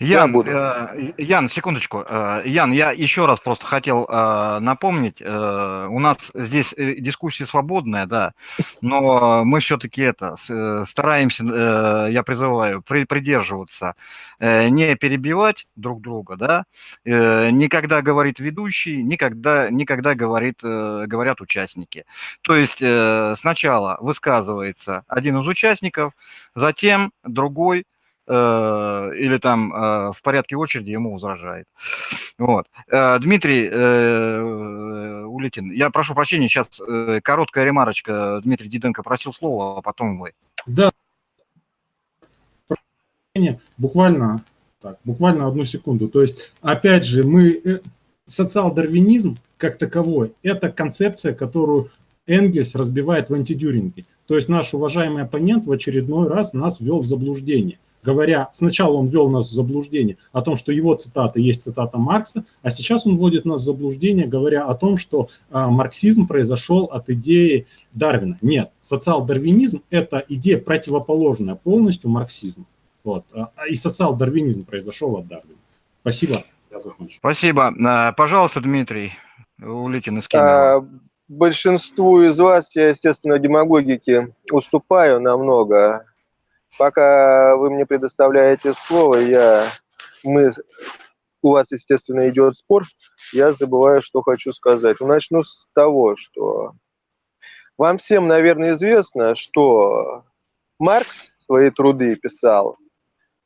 Ян, э, Ян, секундочку. Э, Ян, я еще раз просто хотел э, напомнить, э, у нас здесь дискуссия свободная, да, но мы все-таки это стараемся, я призываю, при, придерживаться, не перебивать друг друга, да, никогда говорит ведущий, никогда, никогда говорит, говорят участники. То есть сначала высказывается один из участников, затем другой или там э, в порядке очереди ему возражает. Вот. Э, Дмитрий Улитин, я прошу прощения, сейчас короткая ремарочка. Дмитрий Диденко просил слова, а потом вы. Да. Буквально, так, буквально одну секунду. То есть, опять же, мы социал-дарвинизм как таковой, это концепция, которую Энгельс разбивает в антидюринге. То есть наш уважаемый оппонент в очередной раз нас ввел в заблуждение говоря, сначала он ввел нас в заблуждение о том, что его цитата есть цитата Маркса, а сейчас он вводит нас в заблуждение, говоря о том, что а, марксизм произошел от идеи Дарвина. Нет, социал-дарвинизм – это идея противоположная полностью марксизму. Вот. А, а и социал-дарвинизм произошел от Дарвина. Спасибо, я закончу. Спасибо. А, пожалуйста, Дмитрий Улитин из Большинству из вас я, естественно, демагогики уступаю намного пока вы мне предоставляете слово, я, мы, у вас, естественно, идет спор, я забываю, что хочу сказать. Начну с того, что вам всем, наверное, известно, что Маркс свои труды писал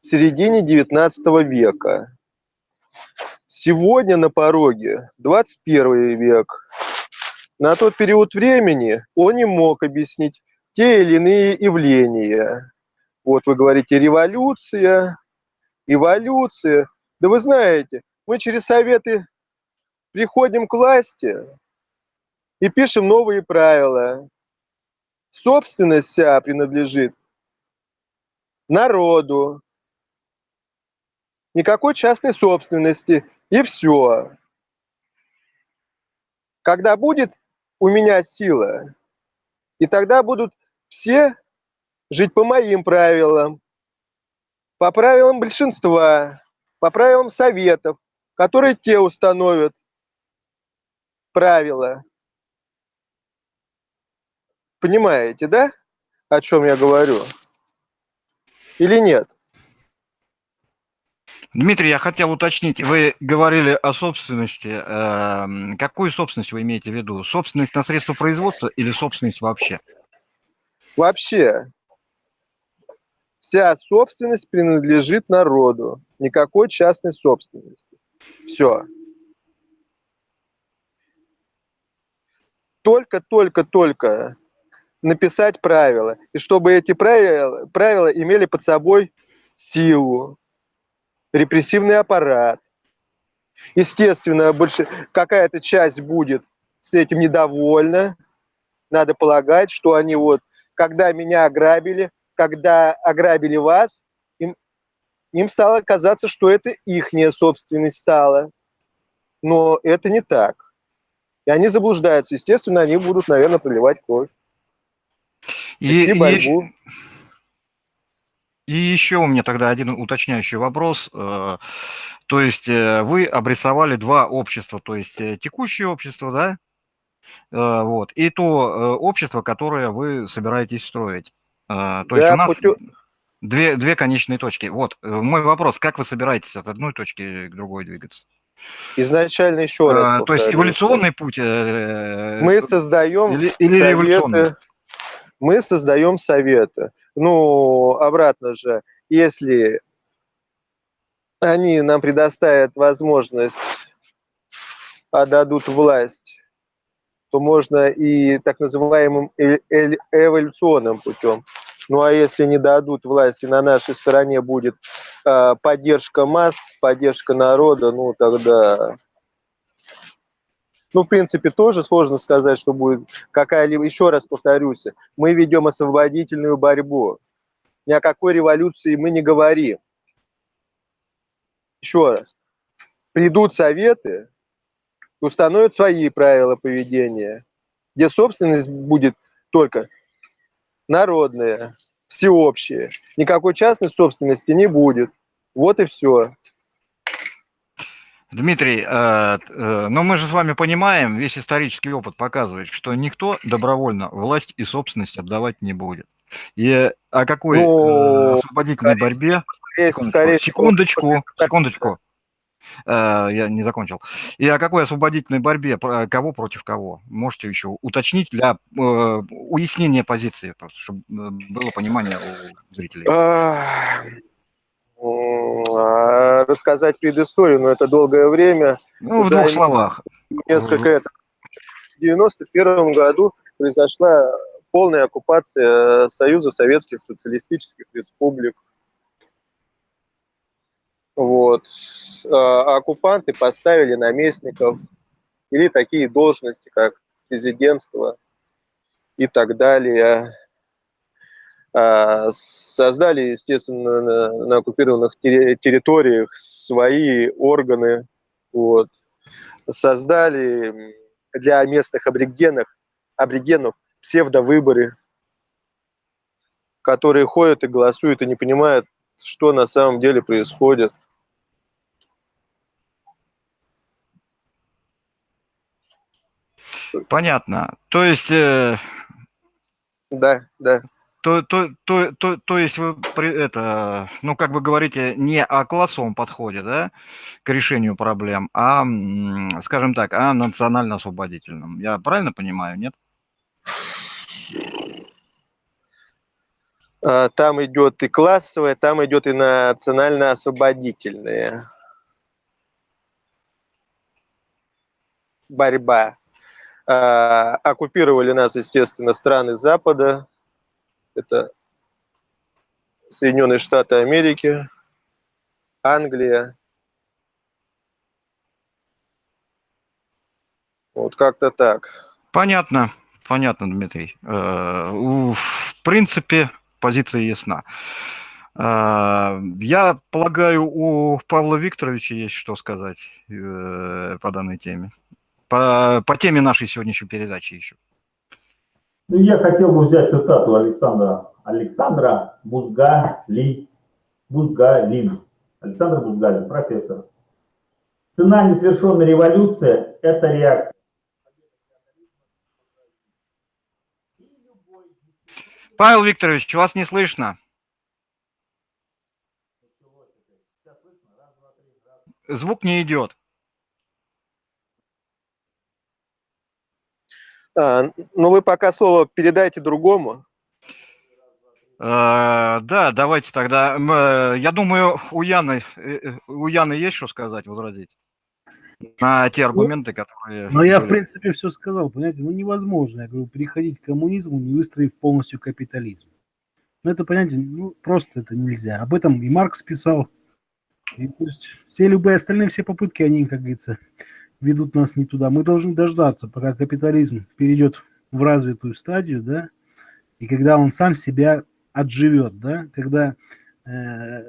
в середине XIX века. Сегодня на пороге 21 век. На тот период времени он не мог объяснить те или иные явления. Вот вы говорите революция, эволюция. Да вы знаете, мы через советы приходим к власти и пишем новые правила. Собственность вся принадлежит народу. Никакой частной собственности. И все. Когда будет у меня сила, и тогда будут все жить по моим правилам, по правилам большинства, по правилам советов, которые те установят правила. Понимаете, да, о чем я говорю? Или нет? Дмитрий, я хотел уточнить, вы говорили о собственности. Эм, какую собственность вы имеете в виду? Собственность на средства производства или собственность вообще? Вообще, вся собственность принадлежит народу. Никакой частной собственности. Все. Только-только-только написать правила. И чтобы эти правила, правила имели под собой силу, репрессивный аппарат. Естественно, больше какая-то часть будет с этим недовольна. Надо полагать, что они вот, когда меня ограбили, когда ограбили вас, им, им стало казаться, что это ихняя собственность стала. Но это не так. И они заблуждаются. Естественно, они будут, наверное, проливать кровь. И, Вести и, борьбу. и еще у меня тогда один уточняющий вопрос. Э, То есть э, вы обрисовали два общества, то есть э, текущее общество, да, вот, и то общество, которое вы собираетесь строить. Э, То есть Да, у нас путё- две, две конечные точки. Вот, э, мой вопрос, как вы собираетесь от одной точки к другой двигаться? Изначально еще раз Э, То есть эволюционный путь э, Мы создаем или, или советы. Мы создаем советы. Ну, обратно же, если они нам предоставят возможность, отдадут власть, то можно и так называемым э- э- эволюционным путем. Ну а если не дадут власти, на нашей стороне будет э, поддержка масс, поддержка народа, ну тогда ну, в принципе, тоже сложно сказать, что будет какая-либо... Еще раз повторюсь, мы ведем освободительную борьбу. Ни о какой революции мы не говорим. Еще раз. Придут советы, установят свои правила поведения, где собственность будет только народная, всеобщая. Никакой частной собственности не будет. Вот и все. Дмитрий, э, э, но мы же с вами понимаем, весь исторический опыт показывает, что никто добровольно власть и собственность отдавать не будет. И о какой э, Ну, освободительной скорее борьбе... Скорее- Секундочку, скорее секундочку, секундочку. Э, Я не закончил. И о какой освободительной борьбе, кого против кого? Можете еще уточнить для э, уяснения позиции, просто, чтобы э, было понимание у зрителей. А, Рассказать предысторию, но это долгое время. Ну, в за- двух словах. Несколько это. В 91 году произошла полная оккупация Союза Советских Социалистических Республик. Вот. А Оккупанты поставили наместников или такие должности, как президентство и так далее. А, Создали, естественно, на, оккупированных терри- территориях свои органы. Вот. Создали для местных аборигенов, аборигенов псевдовыборы, которые ходят и голосуют и не понимают, что на самом деле происходит. Понятно. То есть, э, Да, да. то, то, то, то, то есть вы это, ну, как бы говорите, не о классовом подходе, да, к решению проблем, а, скажем так, о национально-освободительном. Я правильно понимаю, нет? А, Там идет и классовая, там идет и национально-освободительная борьба. А, Оккупировали нас, естественно, страны Запада. Это Соединенные Штаты Америки, Англия. Вот как-то так. Понятно, понятно, Дмитрий. Э, В принципе, позиция ясна. Э, Я полагаю, у Павла Викторовича есть что сказать э, по данной теме. По, по теме нашей сегодняшней передачи еще. Ну, я хотел бы взять цитату Александра, Александра Бузгали, Бузгалин. Александр Бузгалин, профессор. Цена несовершенной революции – это реакция. Павел Викторович, вас не слышно. Звук не идет. А, ну, вы пока слово передайте другому. Э, да, давайте тогда. Э, я думаю, у Яны, у Яны есть что сказать, возразить? На те ну, аргументы, которые... Ну, я, в принципе, все сказал, понимаете, ну, невозможно, я говорю, переходить к коммунизму, не выстроив полностью капитализм. Ну, это, понимаете, ну, просто это нельзя. Об этом и Маркс писал. И, то есть, все любые остальные, все попытки, они, как говорится, ведут нас не туда. Мы должны дождаться, пока капитализм перейдет в развитую стадию, да, и когда он сам себя отживет, да, когда э,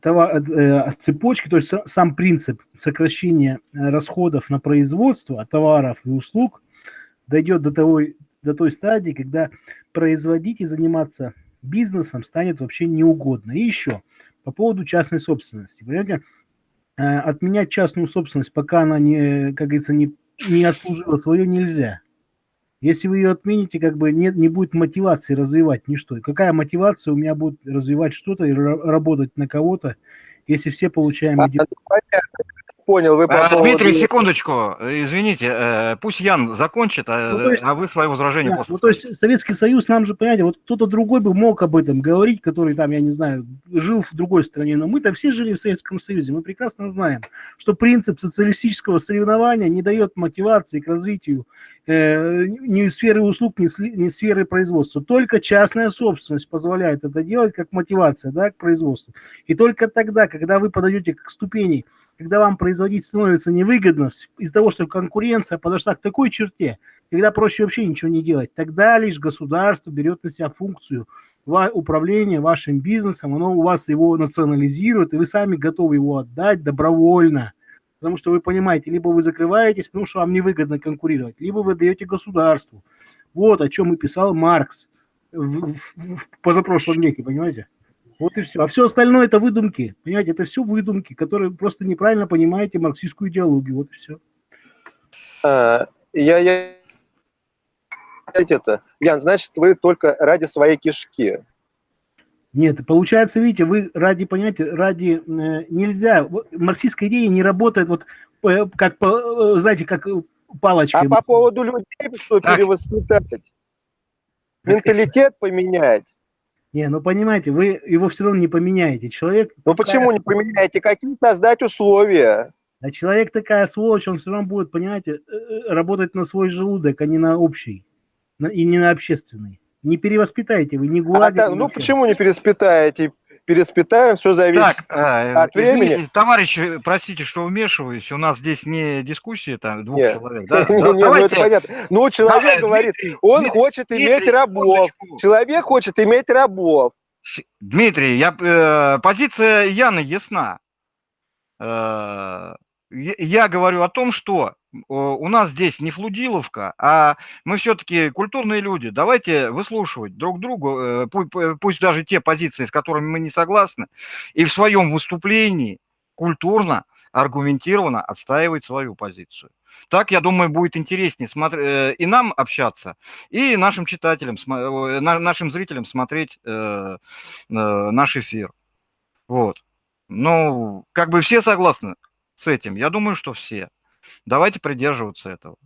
товар, э, цепочки, то есть сам принцип сокращения расходов на производство товаров и услуг дойдет до, того, до той стадии, когда производить и заниматься бизнесом станет вообще неугодно. И еще по поводу частной собственности. Понимаете, э, отменять частную собственность, пока она не, как говорится, не, не отслужила свое, нельзя. Если вы ее отмените, как бы нет, не будет мотивации развивать ничто. И какая мотивация у меня будет развивать что-то и работать на кого-то, если все получаем... А, понял. Вы по а, поводу... Дмитрий, секундочку, извините, э, пусть Ян закончит, а, ну, есть, а вы свое возражение да, после. Ну, то есть Советский Союз нам же, понимаете, вот кто-то другой бы мог об этом говорить, который там, я не знаю, жил в другой стране, но мы-то все жили в Советском Союзе, мы прекрасно знаем, что принцип социалистического соревнования не дает мотивации к развитию э, ни сферы услуг, ни, ни сферы производства. Только частная собственность позволяет это делать как мотивация да, к производству. И только тогда, когда вы подаете к ступени когда вам производить становится невыгодно из-за того, что конкуренция подошла к такой черте, когда проще вообще ничего не делать, тогда лишь государство берет на себя функцию управления вашим бизнесом, оно у вас его национализирует, и вы сами готовы его отдать добровольно. Потому что вы понимаете, либо вы закрываетесь, потому что вам невыгодно конкурировать, либо вы даете государству. Вот о чем и писал Маркс в, в, в позапрошлом веке, понимаете? Вот и все. А все остальное это выдумки. Понимаете, это все выдумки, которые просто неправильно понимаете марксистскую идеологию. Вот и все. А, я, я... Это, Ян, значит, вы только ради своей кишки. Нет, получается, видите, вы ради, понимаете, ради э, нельзя, марксистская идея не работает вот э, как, э, знаете, как палочка. А по поводу людей, что так. перевоспитать, менталитет поменять, не, ну понимаете, вы его все равно не поменяете. Человек... Ну почему не поменяете? Какие создать условия? А человек такая сволочь, он все равно будет, понимаете, э, э, работать на свой желудок, а не на общий. И не на общественный. Не перевоспитаете вы, не гладите. А, да, ну почему не перевоспитаете? Переспитаем, все зависит так, а, от времени. Извините, товарищи, простите, что вмешиваюсь, у нас здесь не дискуссия там двух нет. человек. Да? (laughs) Не, не, ну это понятно. Ну, человек говорит, он Дмитрий, хочет Дмитрий, иметь рабов. Человек хочет иметь рабов. Дмитрий, я, э, позиция Яны ясна. Э, я говорю о том, что у нас здесь не Флудиловка, а мы все-таки культурные люди. Давайте выслушивать друг другу, э, пусть даже те позиции, с которыми мы не согласны, и в своем выступлении культурно, аргументированно отстаивать свою позицию. Так, я думаю, будет интереснее э, и нам общаться, и нашим читателям, э, нашим зрителям смотреть наш эфир. Вот. Ну, как бы все согласны с этим? Я думаю, что все. Давайте придерживаться этого.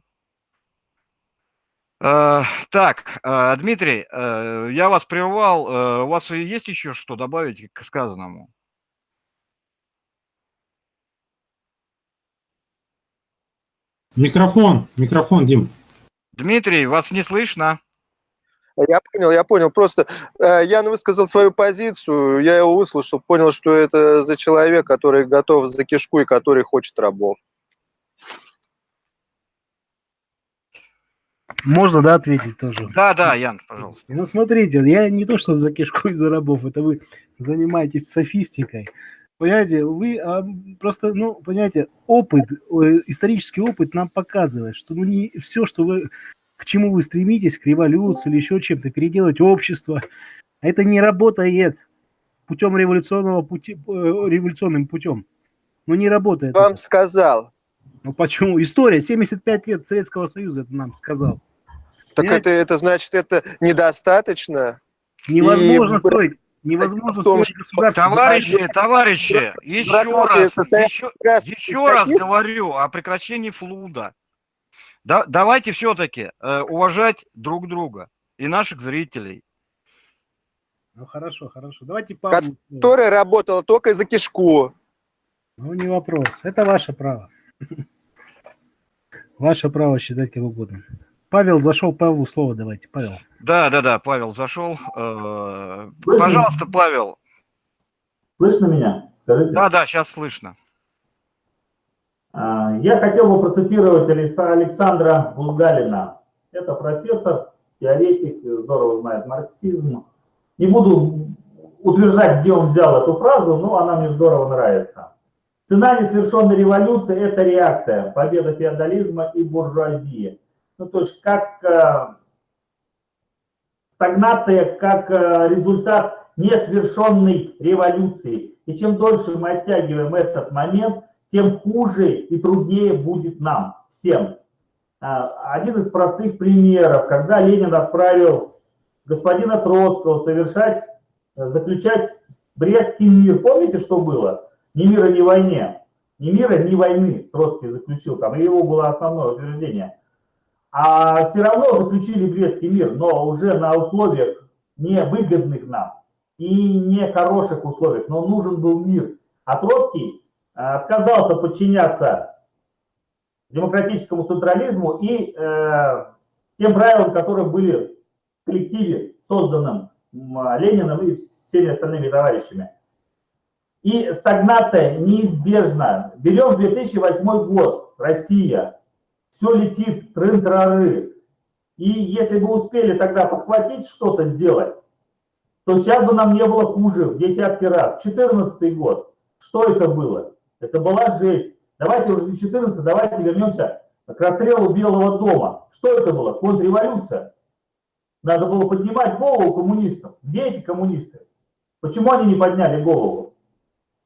Э, так, э, Дмитрий, э, я вас прервал. У вас есть еще что добавить к сказанному? Микрофон, микрофон, Дим. Дмитрий, вас не слышно. Я понял, я понял. Просто э, Ян высказал свою позицию, я его выслушал, понял, что это за человек, который готов за кишку и который хочет рабов. Можно, да, ответить тоже? Да, да, Ян, пожалуйста. Ну, смотрите, я не то, что за кишку и за рабов, это вы занимаетесь софистикой. Понимаете, вы а, просто, ну, понимаете, опыт, исторический опыт нам показывает, что ну, не все, что вы к чему вы стремитесь, к революции или еще чем-то, переделать общество. Это не работает путем революционного пути, э, революционным путем. Ну, не работает. Вам это. сказал. Ну, почему? История, 75 лет Советского Союза это нам сказал. Так это, это значит, это недостаточно? Невозможно и... строить. Невозможно том, строить государство. Товарищи, товарищи, еще раз, еще, еще раз говорю о прекращении флуда. Да, давайте все-таки э, уважать друг друга и наших зрителей. Ну хорошо, хорошо. Давайте Павлу. Которая работала только за кишку. Ну не вопрос. Это ваше право. (laughs) Ваше право считать как угодно. Павел зашел, Павлу слово давайте. Павел. Да, да, да, Павел зашел. Э, Слышно? Пожалуйста, Павел. Слышно меня? Скажите. Да, да, сейчас слышно. А, Я хотел бы процитировать Алекса- Александра Булгалина. Это профессор, теоретик, здорово знает марксизм. Не буду утверждать, где он взял эту фразу, но она мне здорово нравится. Цена несовершенной революции – это реакция, победа феодализма и буржуазии. Ну, то есть как э, стагнация, как э, результат несовершенной революции. И чем дольше мы оттягиваем этот момент, тем хуже и труднее будет нам всем. А, Один из простых примеров, когда Ленин отправил господина Троцкого совершать, э, заключать Брестский мир. Помните, что было? Ни мира, ни войне. Ни мира, ни войны Троцкий заключил. Там его было основное утверждение. А все равно заключили Брестский мир, но уже на условиях невыгодных нам и не хороших условиях, но нужен был мир. А Троцкий э, отказался подчиняться демократическому централизму и э, тем правилам, которые были в коллективе, созданном Лениным и всеми остальными товарищами. И стагнация неизбежна. Берем 2008 год, Россия, все летит, трын-трары. И если бы успели тогда подхватить что-то сделать, то сейчас бы нам не было хуже в десятки раз. 14 год, что это было? Это была жесть. Давайте уже не 14, давайте вернемся к расстрелу Белого дома. Что это было? Контрреволюция. Надо было поднимать голову коммунистам. Где эти коммунисты? Почему они не подняли голову?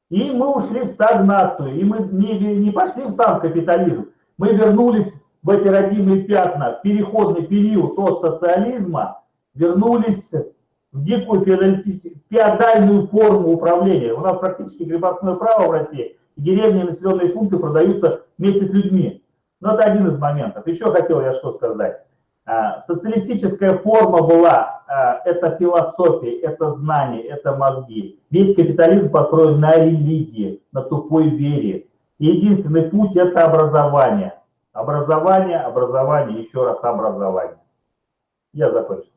И мы ушли в стагнацию, и мы не, не пошли в сам капитализм. Мы вернулись в эти родимые пятна, переходный период от социализма, вернулись в дикую феодальную форму управления. У нас практически крепостное право в России, деревни и населенные пункты продаются вместе с людьми. Но это один из моментов. Еще хотел я что сказать. А, Социалистическая форма была, а, это философия, это знание, это мозги. Весь капитализм построен на религии, на тупой вере. И единственный путь – это образование. Образование, образование, еще раз образование. Я закончил.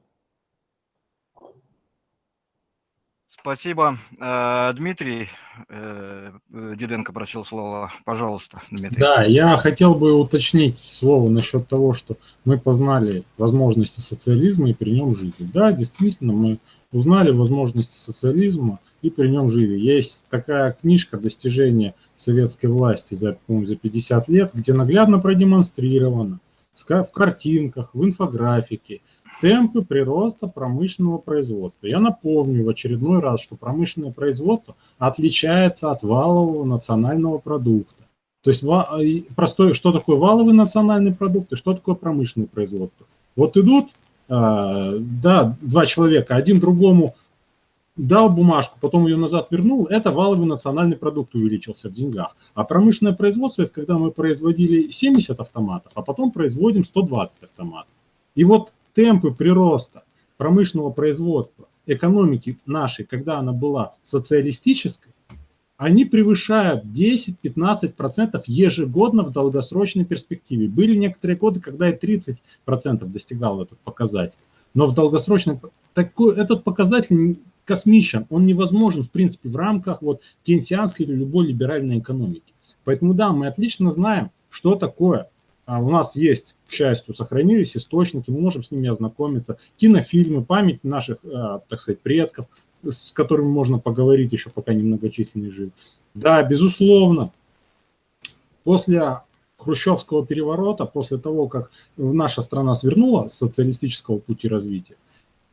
Спасибо. Э, Дмитрий э, э, Диденко просил слова. Пожалуйста, Дмитрий. Да, я хотел бы уточнить слово насчет того, что мы познали возможности социализма и при нем жили. Да, действительно, мы узнали возможности социализма и при нем жили. Есть такая книжка «Достижения советской власти за, за 50 лет», где наглядно продемонстрировано в картинках, в инфографике темпы прироста промышленного производства. Я напомню в очередной раз, что промышленное производство отличается от валового национального продукта. То есть и простой, что такое валовый национальный продукт и что такое промышленное производство. Вот идут, а, да, два человека, один другому дал бумажку, потом ее назад вернул, это валовый национальный продукт увеличился в деньгах. А промышленное производство, это когда мы производили 70 автоматов, а потом производим 120 автоматов. И вот темпы прироста промышленного производства экономики нашей, когда она была социалистической, они превышают 10-15% ежегодно в долгосрочной перспективе. Были некоторые годы, когда и 30% достигал этот показатель. Но в долгосрочной... Такой, этот показатель космичен, он невозможен, в принципе, в рамках вот кейнсианской или любой либеральной экономики. Поэтому да, мы отлично знаем, что такое. А у нас есть, к счастью, сохранились источники, мы можем с ними ознакомиться. Кинофильмы, память наших, э, так сказать, предков, с которыми можно поговорить еще, пока немногочисленные живы. Да, безусловно, после хрущевского переворота, после того, как наша страна свернула с социалистического пути развития,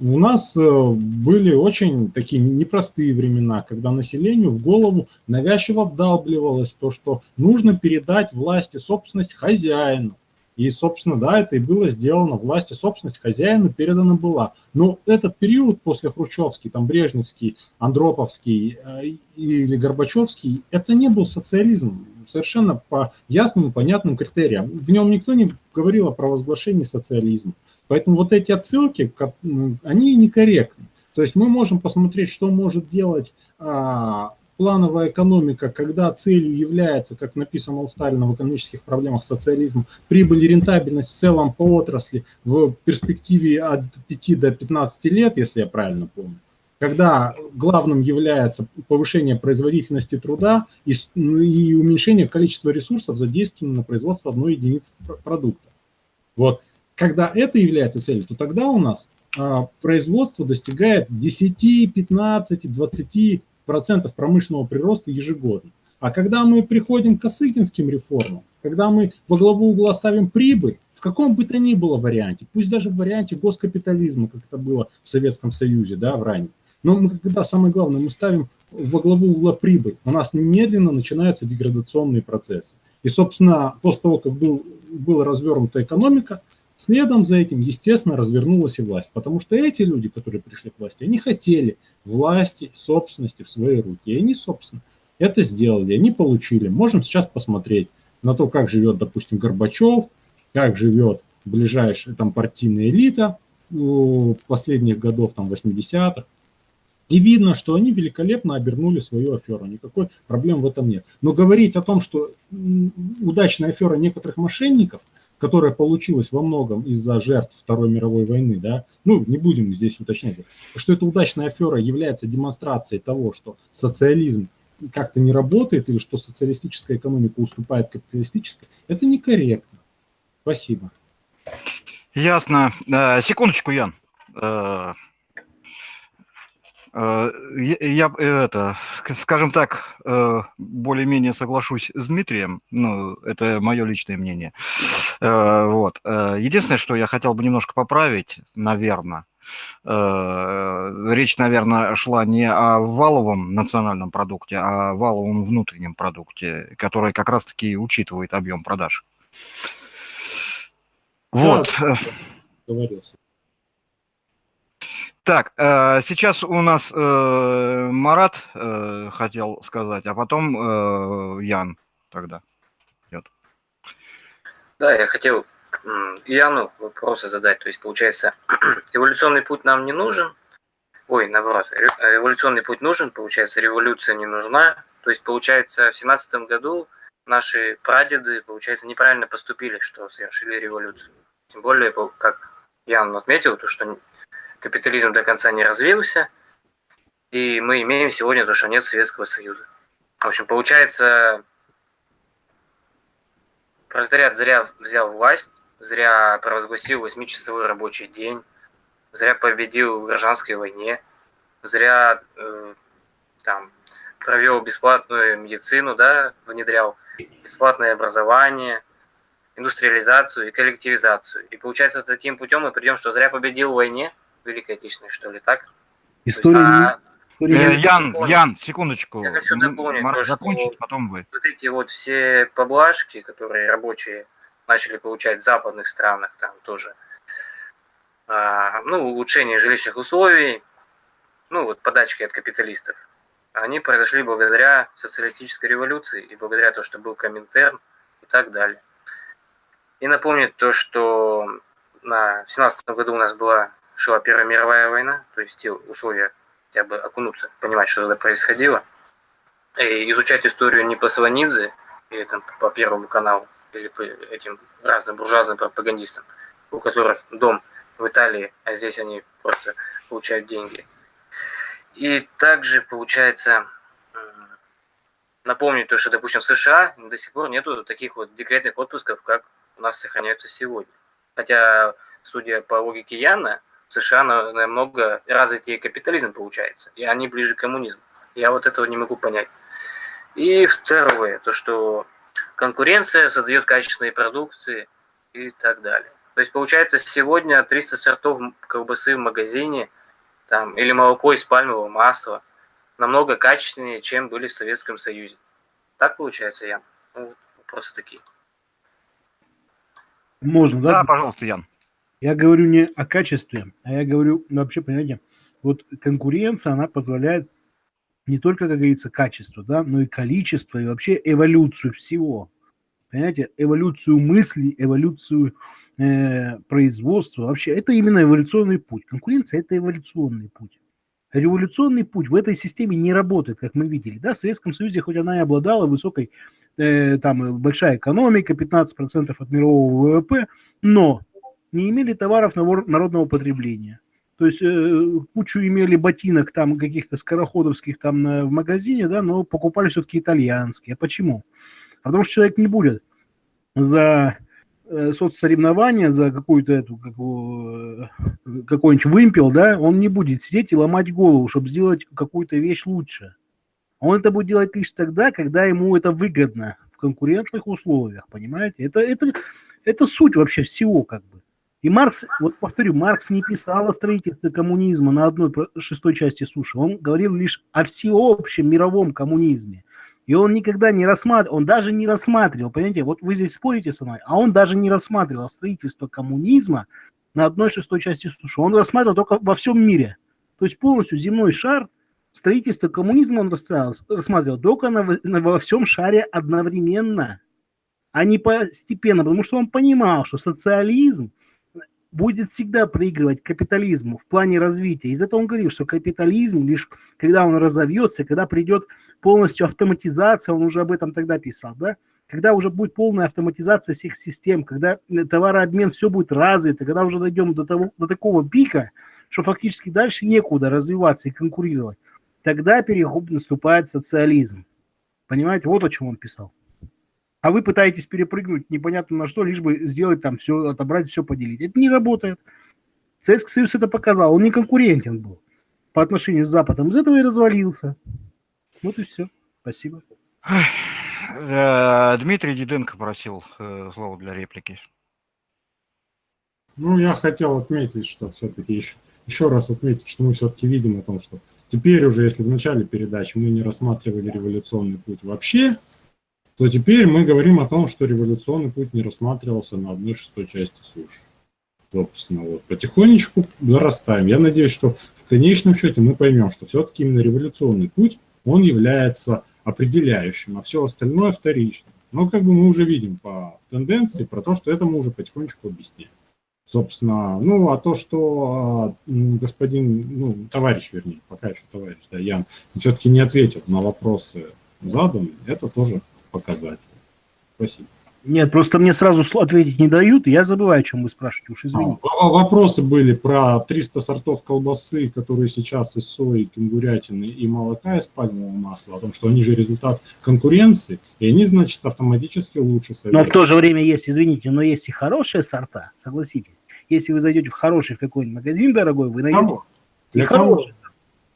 у нас э, были очень такие непростые времена, когда населению в голову навязчиво вдалбливалось то, что нужно передать власти собственность хозяину. И, собственно, да, это и было сделано. Власти собственность хозяину передана была. Но этот период после Хрущевский, там Брежневский, Андроповский э, или Горбачевский, это не был социализм. Совершенно по ясным и понятным критериям. В нем никто не говорил о провозглашении социализма. Поэтому вот эти отсылки, они некорректны. То есть мы можем посмотреть, что может делать а, плановая экономика, когда целью является, как написано у Сталина в экономических проблемах социализма, прибыль и рентабельность в целом по отрасли в перспективе от 5 до 15 лет, если я правильно помню, когда главным является повышение производительности труда и, ну, и уменьшение количества ресурсов, задействованных на производство одной единицы продукта. Вот. Когда это является целью, то тогда у нас а, производство достигает 10, 15, 20 процентов промышленного прироста ежегодно. А когда мы приходим к Косыгинским реформам, когда мы во главу угла ставим прибыль, в каком бы то ни было варианте, пусть даже в варианте госкапитализма, как это было в Советском Союзе, да, в раннем, но мы, когда самое главное, мы ставим во главу угла прибыль, у нас немедленно начинаются деградационные процессы. И, собственно, после того, как был, была развернута экономика, следом за этим, естественно, развернулась и власть. Потому что эти люди, которые пришли к власти, они хотели власти, собственности в свои руки. И они, собственно, это сделали, они получили. Можем сейчас посмотреть на то, как живет, допустим, Горбачев, как живет ближайшая там партийная элита последних годов, там, 80-х. И видно, что они великолепно обернули свою аферу. Никакой проблем в этом нет. Но говорить о том, что удачная афера некоторых мошенников, которая получилась во многом из-за жертв Второй мировой войны, да, ну, не будем здесь уточнять, что эта удачная афера является демонстрацией того, что социализм как-то не работает или что социалистическая экономика уступает капиталистической, это некорректно. Спасибо. Ясно. Э, секундочку, Ян. Э, я, это, скажем так, э, более-менее соглашусь с Дмитрием, ну, это мое личное мнение. Э, вот. Единственное, что я хотел бы немножко поправить, наверное, речь, наверное, шла не о валовом национальном продукте, а о валовом внутреннем продукте, который как раз-таки учитывает объем продаж. Вот. Говорился. Так, э, сейчас у нас э, Марат э, хотел сказать, а потом Ян тогда. Нет. Да, я хотел Яну вопросы задать. То есть, получается, (clears throat) эволюционный путь нам не нужен. Ой, наоборот, эволюционный путь нужен, получается, революция не нужна. То есть, получается, в семнадцатом году наши прадеды, получается, неправильно поступили, что совершили революцию. Тем более, как Ян отметил, то, что капитализм до конца не развился, и мы имеем сегодня то, что нет Советского Союза. В общем, получается, пролетариат зря взял власть, зря провозгласил 8-часовой рабочий день, зря победил в гражданской войне, зря э, там провел бесплатную медицину, да, внедрял бесплатное образование, индустриализацию и коллективизацию. И получается, таким путем мы придем, что зря победил в войне, Великой Отечественной, что ли, так? История... А, э, Ян, Ян, секундочку. Я хочу дополнить, Марк, то, закончить, потом вы. Вот эти вот все поблажки, которые рабочие начали получать в западных странах, там тоже, а, ну, улучшение жилищных условий, ну, вот подачки от капиталистов, они произошли благодаря социалистической революции и благодаря тому, что был Коминтерн и так далее. И напомнить то, что на, в 17 году у нас была шла Первая мировая война, то есть те условия хотя бы окунуться, понимать, что тогда происходило, и изучать историю не по Сванидзе или там по Первому каналу, или по этим разным буржуазным пропагандистам, у которых дом в Италии, а здесь они просто получают деньги. И также, получается, напомнить то, что, допустим, в США до сих пор нету таких вот декретных отпусков, как у нас сохраняются сегодня. Хотя, судя по логике Яна, США намного развитее капитализм получается, и они ближе к коммунизму. Я вот этого не могу понять. И второе, то что конкуренция создает качественные продукции и так далее. То есть получается сегодня 300 сортов колбасы в магазине там, или молоко из пальмового масла намного качественнее, чем были в Советском Союзе. Так получается, Ян? Ну, вопросы такие. Можно, да? Да, пожалуйста, Ян. Я говорю не о качестве, а я говорю ну, вообще, понимаете, вот конкуренция, она позволяет не только, как говорится, качество, да, но и количество, и вообще эволюцию всего. Понимаете, эволюцию мыслей, эволюцию э, производства. Вообще, это именно эволюционный путь. Конкуренция – это эволюционный путь. Революционный путь в этой системе не работает, как мы видели. Да? В Советском Союзе, хоть она и обладала высокой, э, там, большая экономика, 15% от мирового ВВП, но не имели товаров народного потребления. То есть э, кучу имели ботинок там каких-то скороходовских там на, в магазине, да, но покупали все-таки итальянские. А почему? Потому что человек не будет за э, соцсоревнования, за какую-то эту какую, э, какой-нибудь вымпел, да, он не будет сидеть и ломать голову, чтобы сделать какую-то вещь лучше. Он это будет делать лишь тогда, когда ему это выгодно в конкурентных условиях, понимаете? Это, это, это суть вообще всего как бы. И Маркс, вот повторю, Маркс не писал о строительстве коммунизма на одной шестой части суши. Он говорил лишь о всеобщем мировом коммунизме. И он никогда не рассматривал, он даже не рассматривал, понимаете, вот вы здесь спорите со мной, а он даже не рассматривал строительство коммунизма на одной шестой части суши. Он рассматривал только во всем мире. То есть полностью земной шар, строительство коммунизма он рассматривал только на, на, во всем шаре одновременно, а не постепенно, потому что он понимал, что социализм будет всегда проигрывать капитализму в плане развития. Из этого он говорил, что капитализм лишь когда он разовьется, когда придет полностью автоматизация, он уже об этом тогда писал, да, когда уже будет полная автоматизация всех систем, когда товарообмен все будет развито, когда уже дойдем до, того, до такого пика, что фактически дальше некуда развиваться и конкурировать, тогда переход наступает социализм. Понимаете, вот о чем он писал а вы пытаетесь перепрыгнуть непонятно на что, лишь бы сделать там все, отобрать, все поделить. Это не работает. Советский Союз это показал, он не конкурентен был по отношению с Западом. Из этого и развалился. Вот и все. Спасибо. Э, Дмитрий Диденко просил э, слово для реплики. Ну, я хотел отметить, что все-таки еще, еще раз отметить, что мы все-таки видим о том, что теперь уже, если в начале передачи мы не рассматривали революционный путь вообще, то теперь мы говорим о том, что революционный путь не рассматривался на одной шестой части суши. Собственно, вот потихонечку зарастаем. Я надеюсь, что в конечном счете мы поймем, что все-таки именно революционный путь, он является определяющим, а все остальное вторичным. Но как бы мы уже видим по тенденции про то, что это мы уже потихонечку объяснили. Собственно, ну, а то, что а, господин, ну, товарищ, вернее, пока еще товарищ, да, Ян, все-таки не ответил на вопросы заданные, это тоже показать. Спасибо. Нет, просто мне сразу ответить не дают, и я забываю, о чем вы спрашиваете, уж извините. А, вопросы были про 300 сортов колбасы, которые сейчас из сои, кенгурятины и молока из пальмового масла, о том, что они же результат конкуренции, и они, значит, автоматически лучше советуют. Но в то же время есть, извините, но есть и хорошие сорта, согласитесь. Если вы зайдете в хороший в какой-нибудь магазин дорогой, вы найдете Для кого?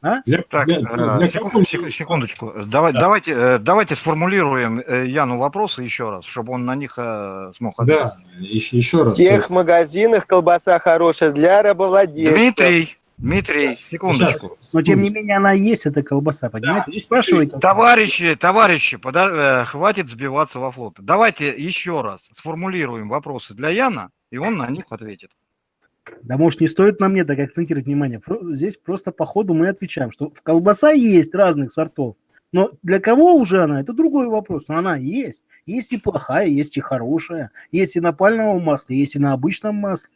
А? Для, так, для, для, для секунд, секундочку. Давай, да. давайте, э, давайте сформулируем э, Яну вопросы еще раз, чтобы он на них э, смог ответить. Да, еще, еще раз. В тех магазинах колбаса хорошая для рабовладельцев. Дмитрий, Дмитрий, секундочку. Но тем не менее она есть, эта колбаса, понимаете? Да. спрашивайте. Товарищи, товарищи, пода- хватит сбиваться во флот. Давайте еще раз сформулируем вопросы для Яна, и он на них ответит. Да, может, не стоит на мне так акцентировать внимание. Здесь просто по ходу мы отвечаем, что в колбаса есть разных сортов. Но для кого уже она, это другой вопрос. Но она есть. Есть и плохая, есть и хорошая. Есть и на пальмовом масле, есть и на обычном масле.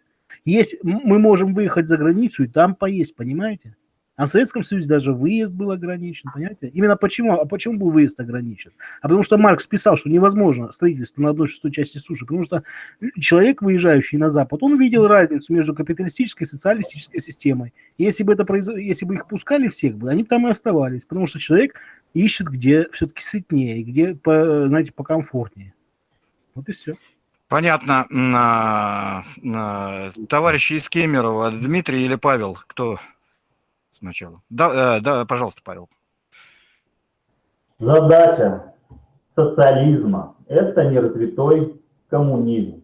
Есть, мы можем выехать за границу и там поесть, понимаете? А в Советском Союзе даже выезд был ограничен, понимаете? Именно почему? А почему был выезд ограничен? А потому что Маркс писал, что невозможно строительство на одной шестой части суши, потому что человек, выезжающий на Запад, он видел разницу между капиталистической и социалистической системой. И если бы, это произ... если бы их пускали всех, бы, они там и оставались, потому что человек ищет, где все-таки сытнее, где, по, знаете, покомфортнее. Вот и все. Понятно. Товарищи из Кемерово, Дмитрий или Павел, кто сначала. Да, э, да, пожалуйста, Павел. Задача социализма – это неразвитой коммунизм.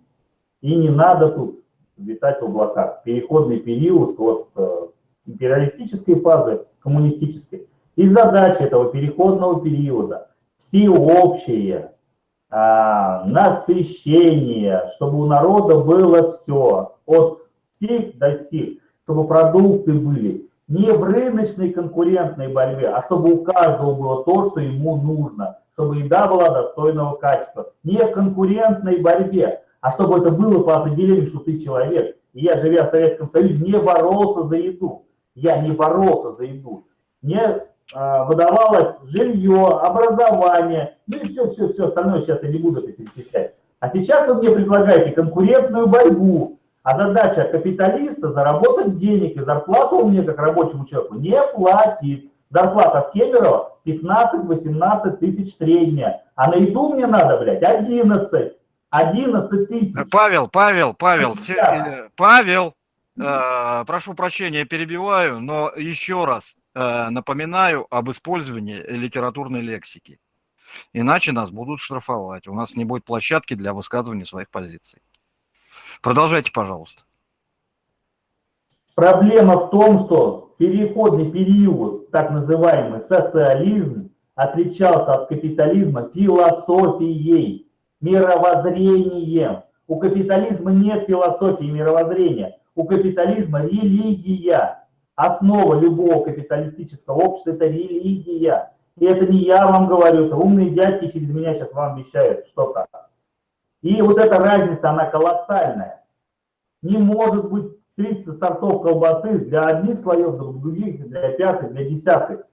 И не надо тут витать в облаках. Переходный период от э, империалистической фазы к коммунистической. И задача этого переходного периода – всеобщее а, насыщение, чтобы у народа было все, от всех до всех, чтобы продукты были не в рыночной конкурентной борьбе, а чтобы у каждого было то, что ему нужно, чтобы еда была достойного качества. Не в конкурентной борьбе, а чтобы это было по определению, что ты человек. И я, живя в Советском Союзе, не боролся за еду. Я не боролся за еду. Мне а, выдавалось жилье, образование, ну и все-все-все остальное, сейчас я не буду это перечислять. А сейчас вы мне предлагаете конкурентную борьбу, а задача капиталиста заработать денег, и зарплату он мне, как рабочему человеку, не платит. Зарплата в Кемерово 15-18 тысяч средняя, а на еду мне надо, блядь, 11. 11 тысяч. Павел, Павел, Павел, да. Павел, э, прошу прощения, перебиваю, но еще раз э, напоминаю об использовании литературной лексики. Иначе нас будут штрафовать. У нас не будет площадки для высказывания своих позиций. Продолжайте, пожалуйста. Проблема в том, что переходный период, так называемый социализм, отличался от капитализма философией, мировоззрением. У капитализма нет философии мировоззрения. У капитализма религия. Основа любого капиталистического общества – это религия. И это не я вам говорю, это умные дядьки через меня сейчас вам обещают что-то. И вот эта разница, она колоссальная. Не может быть 300 сортов колбасы для одних слоев, для других, для пятых, для десятых.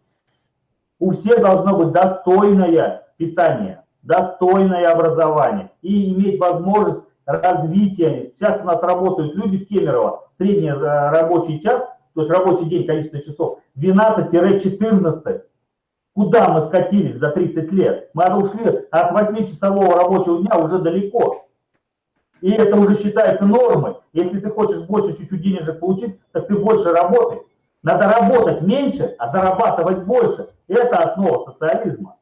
У всех должно быть достойное питание, достойное образование и иметь возможность развития. Сейчас у нас работают люди в Кемерово, средний э, рабочий час, то есть рабочий день, количество часов, 12-14. Куда мы скатились за 30 лет? Мы ушли от 8-часового рабочего дня уже далеко. И это уже считается нормой. Если ты хочешь больше чуть-чуть денежек получить, так ты больше работай. Надо работать меньше, а зарабатывать больше. Это основа социализма.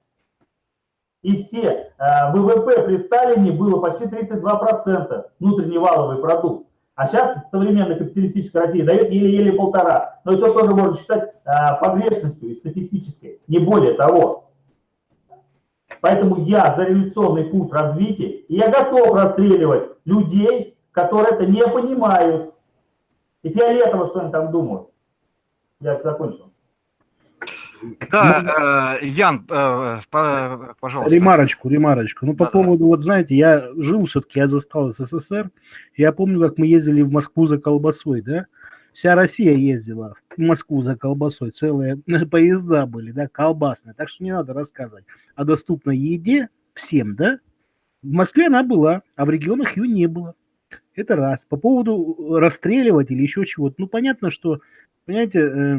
И все э, ВВП при Сталине было почти 32% внутренний валовый продукт. А сейчас современная капиталистическая Россия дает еле-еле полтора. Но это тоже можно считать а, погрешностью и статистической, не более того. Поэтому я за революционный путь развития, и я готов расстреливать людей, которые это не понимают. И фиолетово, что они там думают. Я закончил. Да, ну, э, Ян, э, пожалуйста. Ремарочку, ремарочку. Ну, по да. поводу, вот знаете, я жил все-таки, я застал СССР. Я помню, как мы ездили в Москву за колбасой, да? Вся Россия ездила в Москву за колбасой, целые (laughs) поезда были, да, колбасные. Так что не надо рассказывать о доступной еде всем, да? В Москве она была, а в регионах ее не было. Это раз. По поводу расстреливать или еще чего-то. Ну, понятно, что, понимаете, э,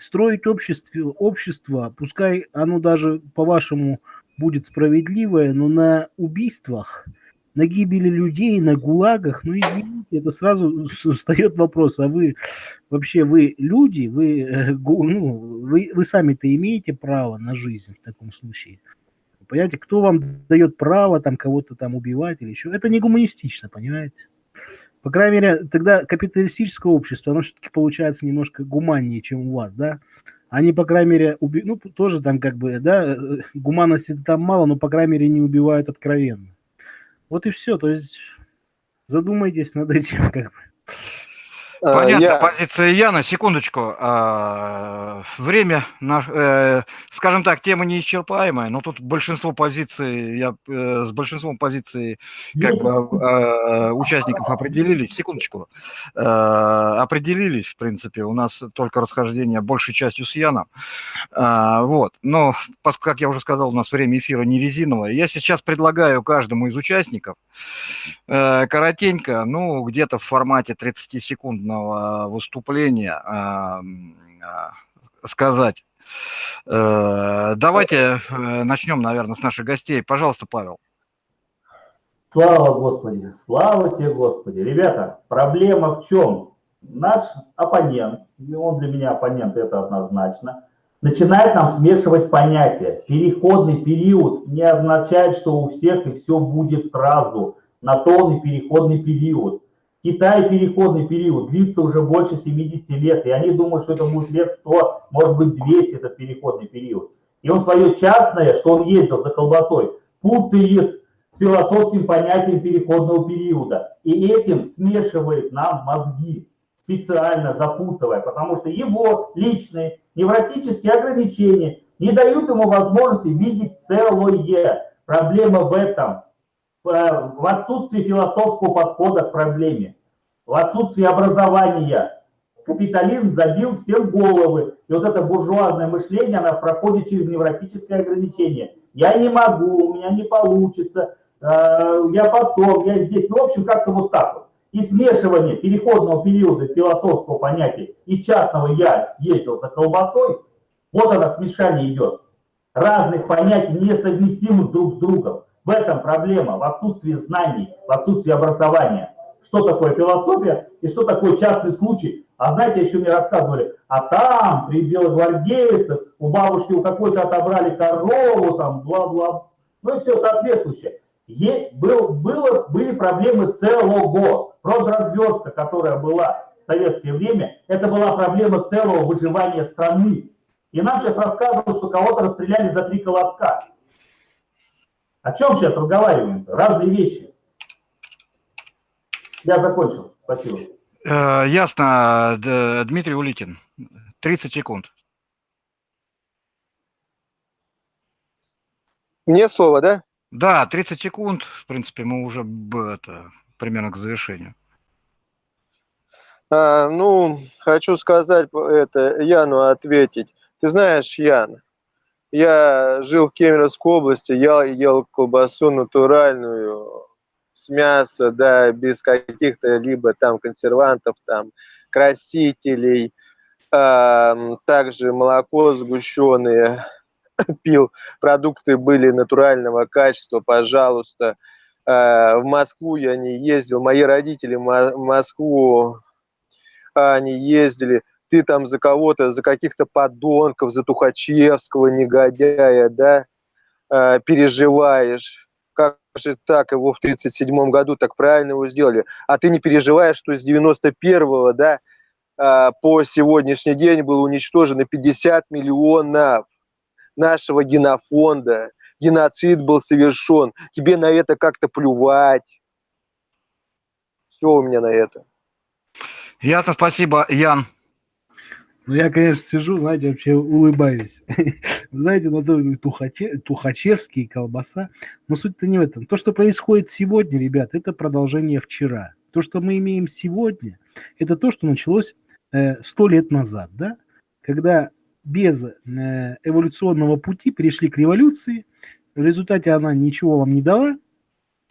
строить общество, общество, пускай оно даже, по-вашему, будет справедливое, но на убийствах, на гибели людей, на гулагах, ну, извините, это сразу встает вопрос, а вы вообще, вы люди, вы, э, ну, вы, вы сами-то имеете право на жизнь в таком случае? Понимаете, кто вам дает право там кого-то там убивать или еще? Это не гуманистично, понимаете? По крайней мере, тогда капиталистическое общество, оно все-таки получается немножко гуманнее, чем у вас, да? Они, по крайней мере, уби... ну, тоже там как бы, да, э, гуманности там мало, но, по крайней мере, не убивают откровенно. Вот и все, то есть задумайтесь над этим, (laughs) как бы. Э, Понятно, я... позиция Яна. Секундочку. А, время, э, скажем так, тема неисчерпаемая, но тут большинство позиций, я э, с большинством позиций как бы а, участников определились. Секундочку. Определились, в принципе, у нас только расхождение большей частью с Яном. А, вот. Но, как я уже сказал, у нас время эфира не резиновое. Я сейчас предлагаю каждому из участников коротенько, ну, где-то в формате 30 секунд публичного выступления а, сказать. Э, давайте э, начнем, наверное, с наших гостей. Пожалуйста, Павел. Слава Господи, слава тебе, Господи. Ребята, проблема в чем? Наш оппонент, и он для меня оппонент, это однозначно, начинает нам смешивать понятия. Переходный период не означает, что у всех и все будет сразу. На то он и переходный период. Китай переходный период длится уже больше 70 лет, и они думают, что это будет лет 100, может быть 200 этот переходный период. И он свое частное, что он ездил за колбасой, путает с философским понятием переходного периода. И этим смешивает нам мозги, специально запутывая, потому что его личные невротические ограничения не дают ему возможности видеть целое. Проблема в этом в отсутствии философского подхода к проблеме, в отсутствии образования, Капитализм забил всем головы. И вот это буржуазное мышление, оно проходит через невротическое ограничение. Я не могу, у меня не получится, э, я потом, я здесь. Ну, в общем, как-то вот так вот. И смешивание переходного периода философского понятия и частного «я ездил за колбасой», вот оно смешание идет. Разных понятий, несовместимых друг с другом. В этом проблема, в отсутствии знаний, в отсутствии образования. Что такое философия и что такое частный случай. А знаете, еще мне рассказывали, а там при белогвардейцах у бабушки у какой-то отобрали корову, там, бла-бла. Ну и все соответствующее. Есть, был, было, были проблемы целого. Продразверстка, которая была в советское время, это была проблема целого выживания страны. И нам сейчас рассказывают, что кого-то расстреляли за три колоска. О чем сейчас разговариваем? -то? Разные вещи. Я закончил. Спасибо. Э, ясно. Дмитрий Улитин. 30 секунд. Мне слово, да? Да, 30 секунд. В принципе, мы уже это, примерно к завершению. А, ну, хочу сказать это, Яну ответить. Ты знаешь, Ян, я жил в Кемеровской области, я ел колбасу натуральную, с мяса, да, без каких-то либо там консервантов, там, красителей, э, также молоко сгущенное, (laughs) пил, продукты были натурального качества, пожалуйста. Э, в Москву я не ездил, мои родители в Москву, они ездили, ты там за кого-то, за каких-то подонков, за Тухачевского негодяя, да, э, переживаешь. Как же так, его в 1937 году так правильно его сделали. А ты не переживаешь, что с 91-го, да, э, по сегодняшний день было уничтожено 50 миллионов нашего генофонда. Геноцид был совершен. Тебе на это как-то плювать. Все у меня на это. Ясно, спасибо, Ян. Ну, я, конечно, сижу, знаете, вообще улыбаюсь. (laughs) знаете, на то тухаче, тухачевский, колбаса. Но суть-то не в этом. То, что происходит сегодня, ребят, это продолжение вчера. То, что мы имеем сегодня, это то, что началось э, сто э, лет назад, да? Когда без э, эволюционного пути перешли к революции, в результате она ничего вам не дала,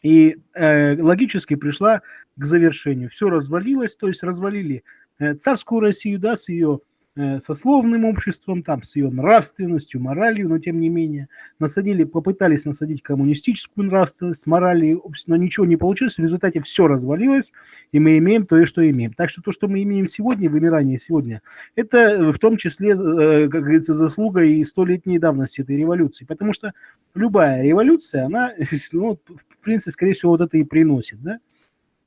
и э, логически пришла к завершению. Все развалилось, то есть развалили э, царскую Россию, да, с ее сословным обществом, там, с ее нравственностью, моралью, но тем не менее. Насадили, попытались насадить коммунистическую нравственность, морали, но ничего не получилось. В результате все развалилось, и мы имеем то, что имеем. Так что то, что мы имеем сегодня, вымирание сегодня, это в том числе, э, как говорится, заслуга и столетней давности этой революции. Потому что любая революция, она, (laughs) ну, в принципе, скорее всего, вот это и приносит, да?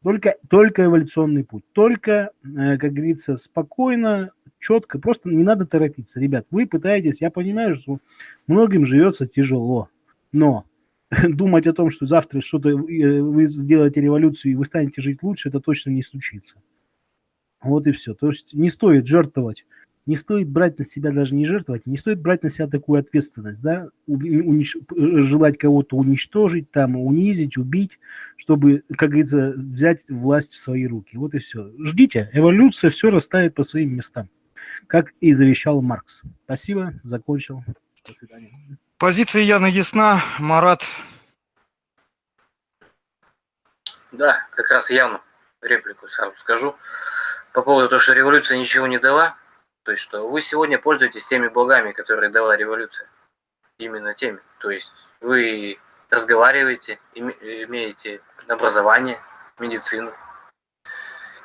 Только, только эволюционный путь, только, э, как говорится, спокойно, четко, просто не надо торопиться. Ребят, вы пытаетесь, я понимаю, что многим живется тяжело, но (laughs) думать о том, что завтра что-то э, вы сделаете революцию и вы станете жить лучше, это точно не случится. Вот и все. То есть не стоит жертвовать, не стоит брать на себя даже не жертвовать, не стоит брать на себя такую ответственность, да, унич... желать кого-то уничтожить, там, унизить, убить, чтобы, как говорится, взять власть в свои руки. Вот и все. Ждите, эволюция все расставит по своим местам как и завещал Маркс. Спасибо, закончил. До свидания. Позиция Яна ясна. Марат. Да, как раз Яну реплику сразу скажу. По поводу того, что революция ничего не дала, то есть что вы сегодня пользуетесь теми благами, которые дала революция. Именно теми. То есть вы разговариваете, имеете образование, медицину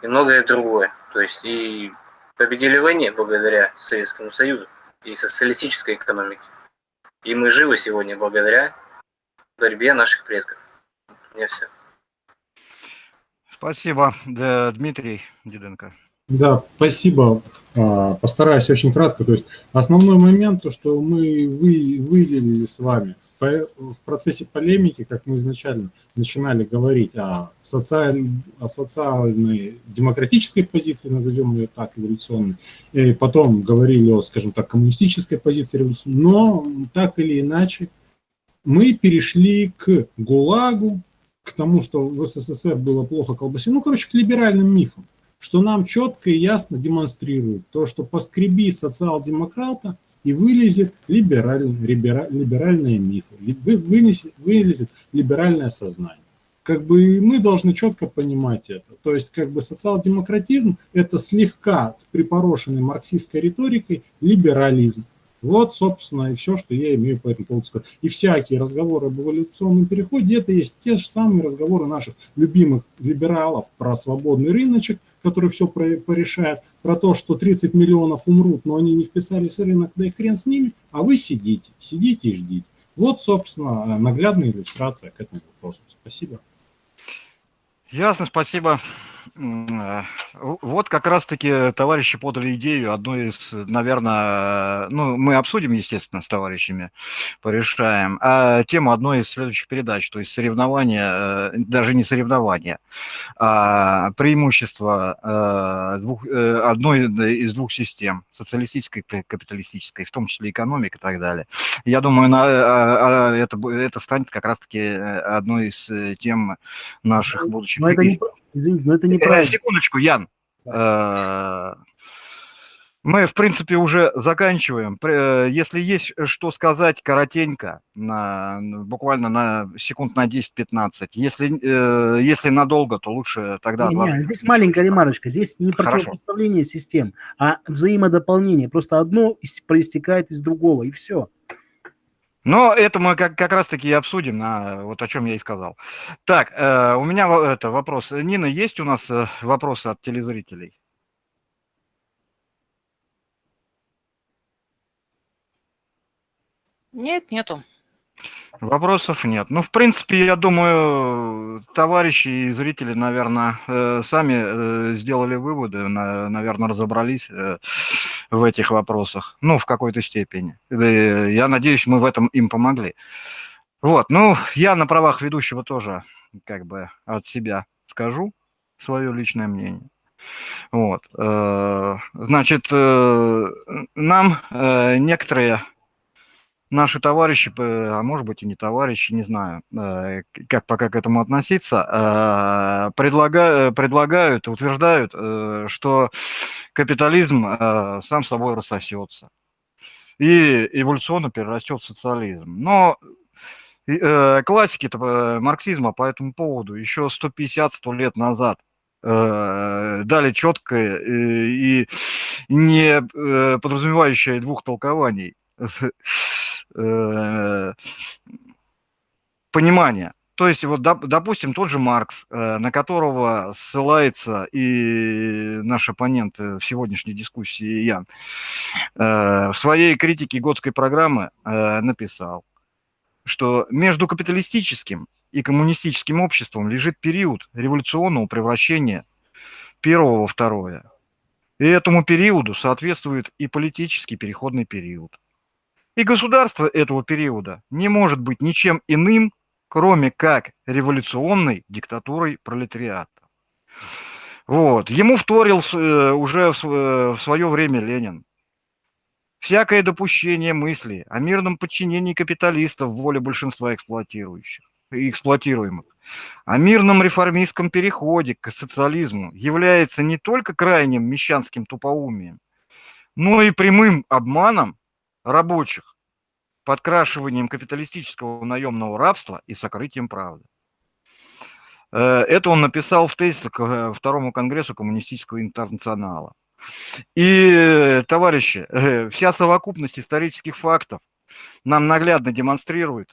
и многое другое. То есть и победили в войне благодаря Советскому Союзу и социалистической экономике. И мы живы сегодня благодаря борьбе наших предков. У меня все. Спасибо, Дмитрий Диденко. Да, спасибо. А, постараюсь очень кратко. То есть основной момент, то, что мы вы, выделили с вами в процессе полемики, как мы изначально начинали говорить о, социаль, о социальной демократической позиции, назовем ее так, эволюционной, и потом говорили о, скажем так, коммунистической позиции революционной, но так или иначе мы перешли к ГУЛАГу, к тому, что в СССР было плохо колбасе, ну, короче, к либеральным мифам. что нам четко и ясно демонстрирует то, что поскреби социал-демократа и вылезет либераль, либераль, либеральные мифы, вынесет, вылезет либеральное сознание. Как бы мы должны четко понимать это. То есть как бы социал-демократизм – это слегка припорошенный марксистской риторикой либерализм. Вот, собственно, и все, что я имею по этому поводу сказать. И всякие разговоры об эволюционном переходе, это есть те же самые разговоры наших любимых либералов про свободный рыночек, который все порешает, про то, что 30 миллионов умрут, но они не вписались в рынок, да и хрен с ними, а вы сидите, сидите и ждите. Вот, собственно, наглядная иллюстрация к этому вопросу. Спасибо. Ясно, спасибо. Э, вот как раз-таки товарищи подали идею одной из, наверное, ну, мы обсудим, естественно, с товарищами, порешаем, а тему одной из следующих передач, то есть соревнования, э, даже не соревнования, а преимущество э, двух, одной из двух систем, социалистической и капиталистической, в том числе экономик и так далее. Я думаю, на, это, это станет как раз-таки одной из тем наших будущих... Но это не, Извините, но это неправильно. Э, секундочку, Ян. Э, мы, в принципе, уже заканчиваем. Э, если есть что сказать коротенько, на, буквально на секунд на 10-15. Если, если надолго, то лучше тогда... Не, не, здесь маленькая ремарочка. Здесь не противопоставление систем, а взаимодополнение. Просто одно проистекает из другого, и все. Но это мы как, как раз-таки и обсудим, на, вот о чем я и сказал. Так, э, у меня это вопрос. Нина, есть у нас э, вопросы от телезрителей? Нет, нету. Вопросов нет. Ну, в принципе, я думаю, товарищи и зрители, наверное, э, сами э, сделали выводы, наверное, разобрались э, в этих вопросах, ну, в какой-то степени. Я надеюсь, мы в этом им помогли. Вот, ну, я на правах ведущего тоже как бы от себя скажу свое личное мнение. Вот, значит, нам некоторые наши товарищи, а может быть и не товарищи, не знаю, э, как пока к этому относиться, э, предлагают, предлагают утверждают, э, что капитализм сам собой рассосется и эволюционно перерастет в социализм. Но классики марксизма по этому поводу еще 150-100 лет назад дали четкое и не подразумевающее двух толкований (laughs) Э, понимания. То есть, вот, допустим, тот же Маркс, э, на которого ссылается и наш оппонент в сегодняшней дискуссии Ян, э, в своей критике Готской программы написал, что между капиталистическим и коммунистическим обществом лежит период революционного превращения первого во второе. И этому периоду соответствует и политический переходный период. И государство этого периода не может быть ничем иным, кроме как революционной диктатурой пролетариата. Вот. Ему вторил э, уже в свое время Ленин. Всякое допущение мысли о мирном подчинении капиталистов воле большинства эксплуатирующих и эксплуатируемых, о мирном реформистском переходе к социализму является не только крайним мещанским тупоумием, но и прямым обманом рабочих, подкрашиванием капиталистического наемного рабства и сокрытием правды. Э, это он написал в тезисе к э, Второму Конгрессу Коммунистического интернационала. И, товарищи, э, вся совокупность исторических фактов нам наглядно демонстрирует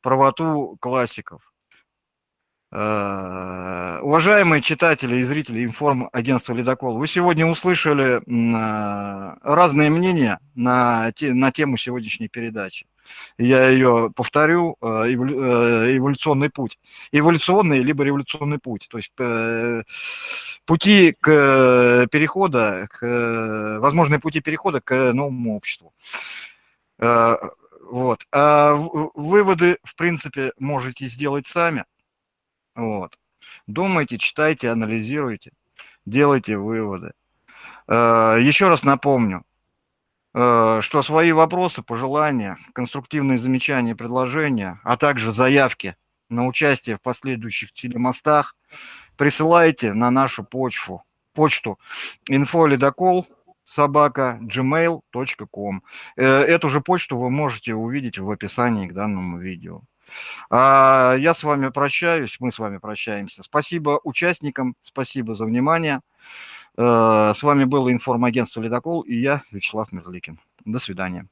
правоту классиков. Э, уважаемые читатели и зрители информагентства «Ледокол», вы сегодня услышали э, разные мнения на, те, на тему сегодняшней передачи. Я ее повторю, э, эволюционный путь. Эволюционный либо революционный путь. То есть пути к перехода, к, возможные пути перехода к новому обществу. Вот. А выводы, в принципе, можете сделать сами. Вот. Думайте, читайте, анализируйте, делайте выводы. Э, еще раз напомню, э, что свои вопросы, пожелания, конструктивные замечания, предложения, а также заявки на участие в последующих телемостах присылайте на нашу почву почту инфоледокол собака gmail.com. Э, эту же почту вы можете увидеть в описании к данному видео. А я с вами прощаюсь, мы с вами прощаемся. Спасибо участникам, спасибо за внимание. Э, с вами было информагентство «Ледокол» и я, Вячеслав Мерликин. До свидания.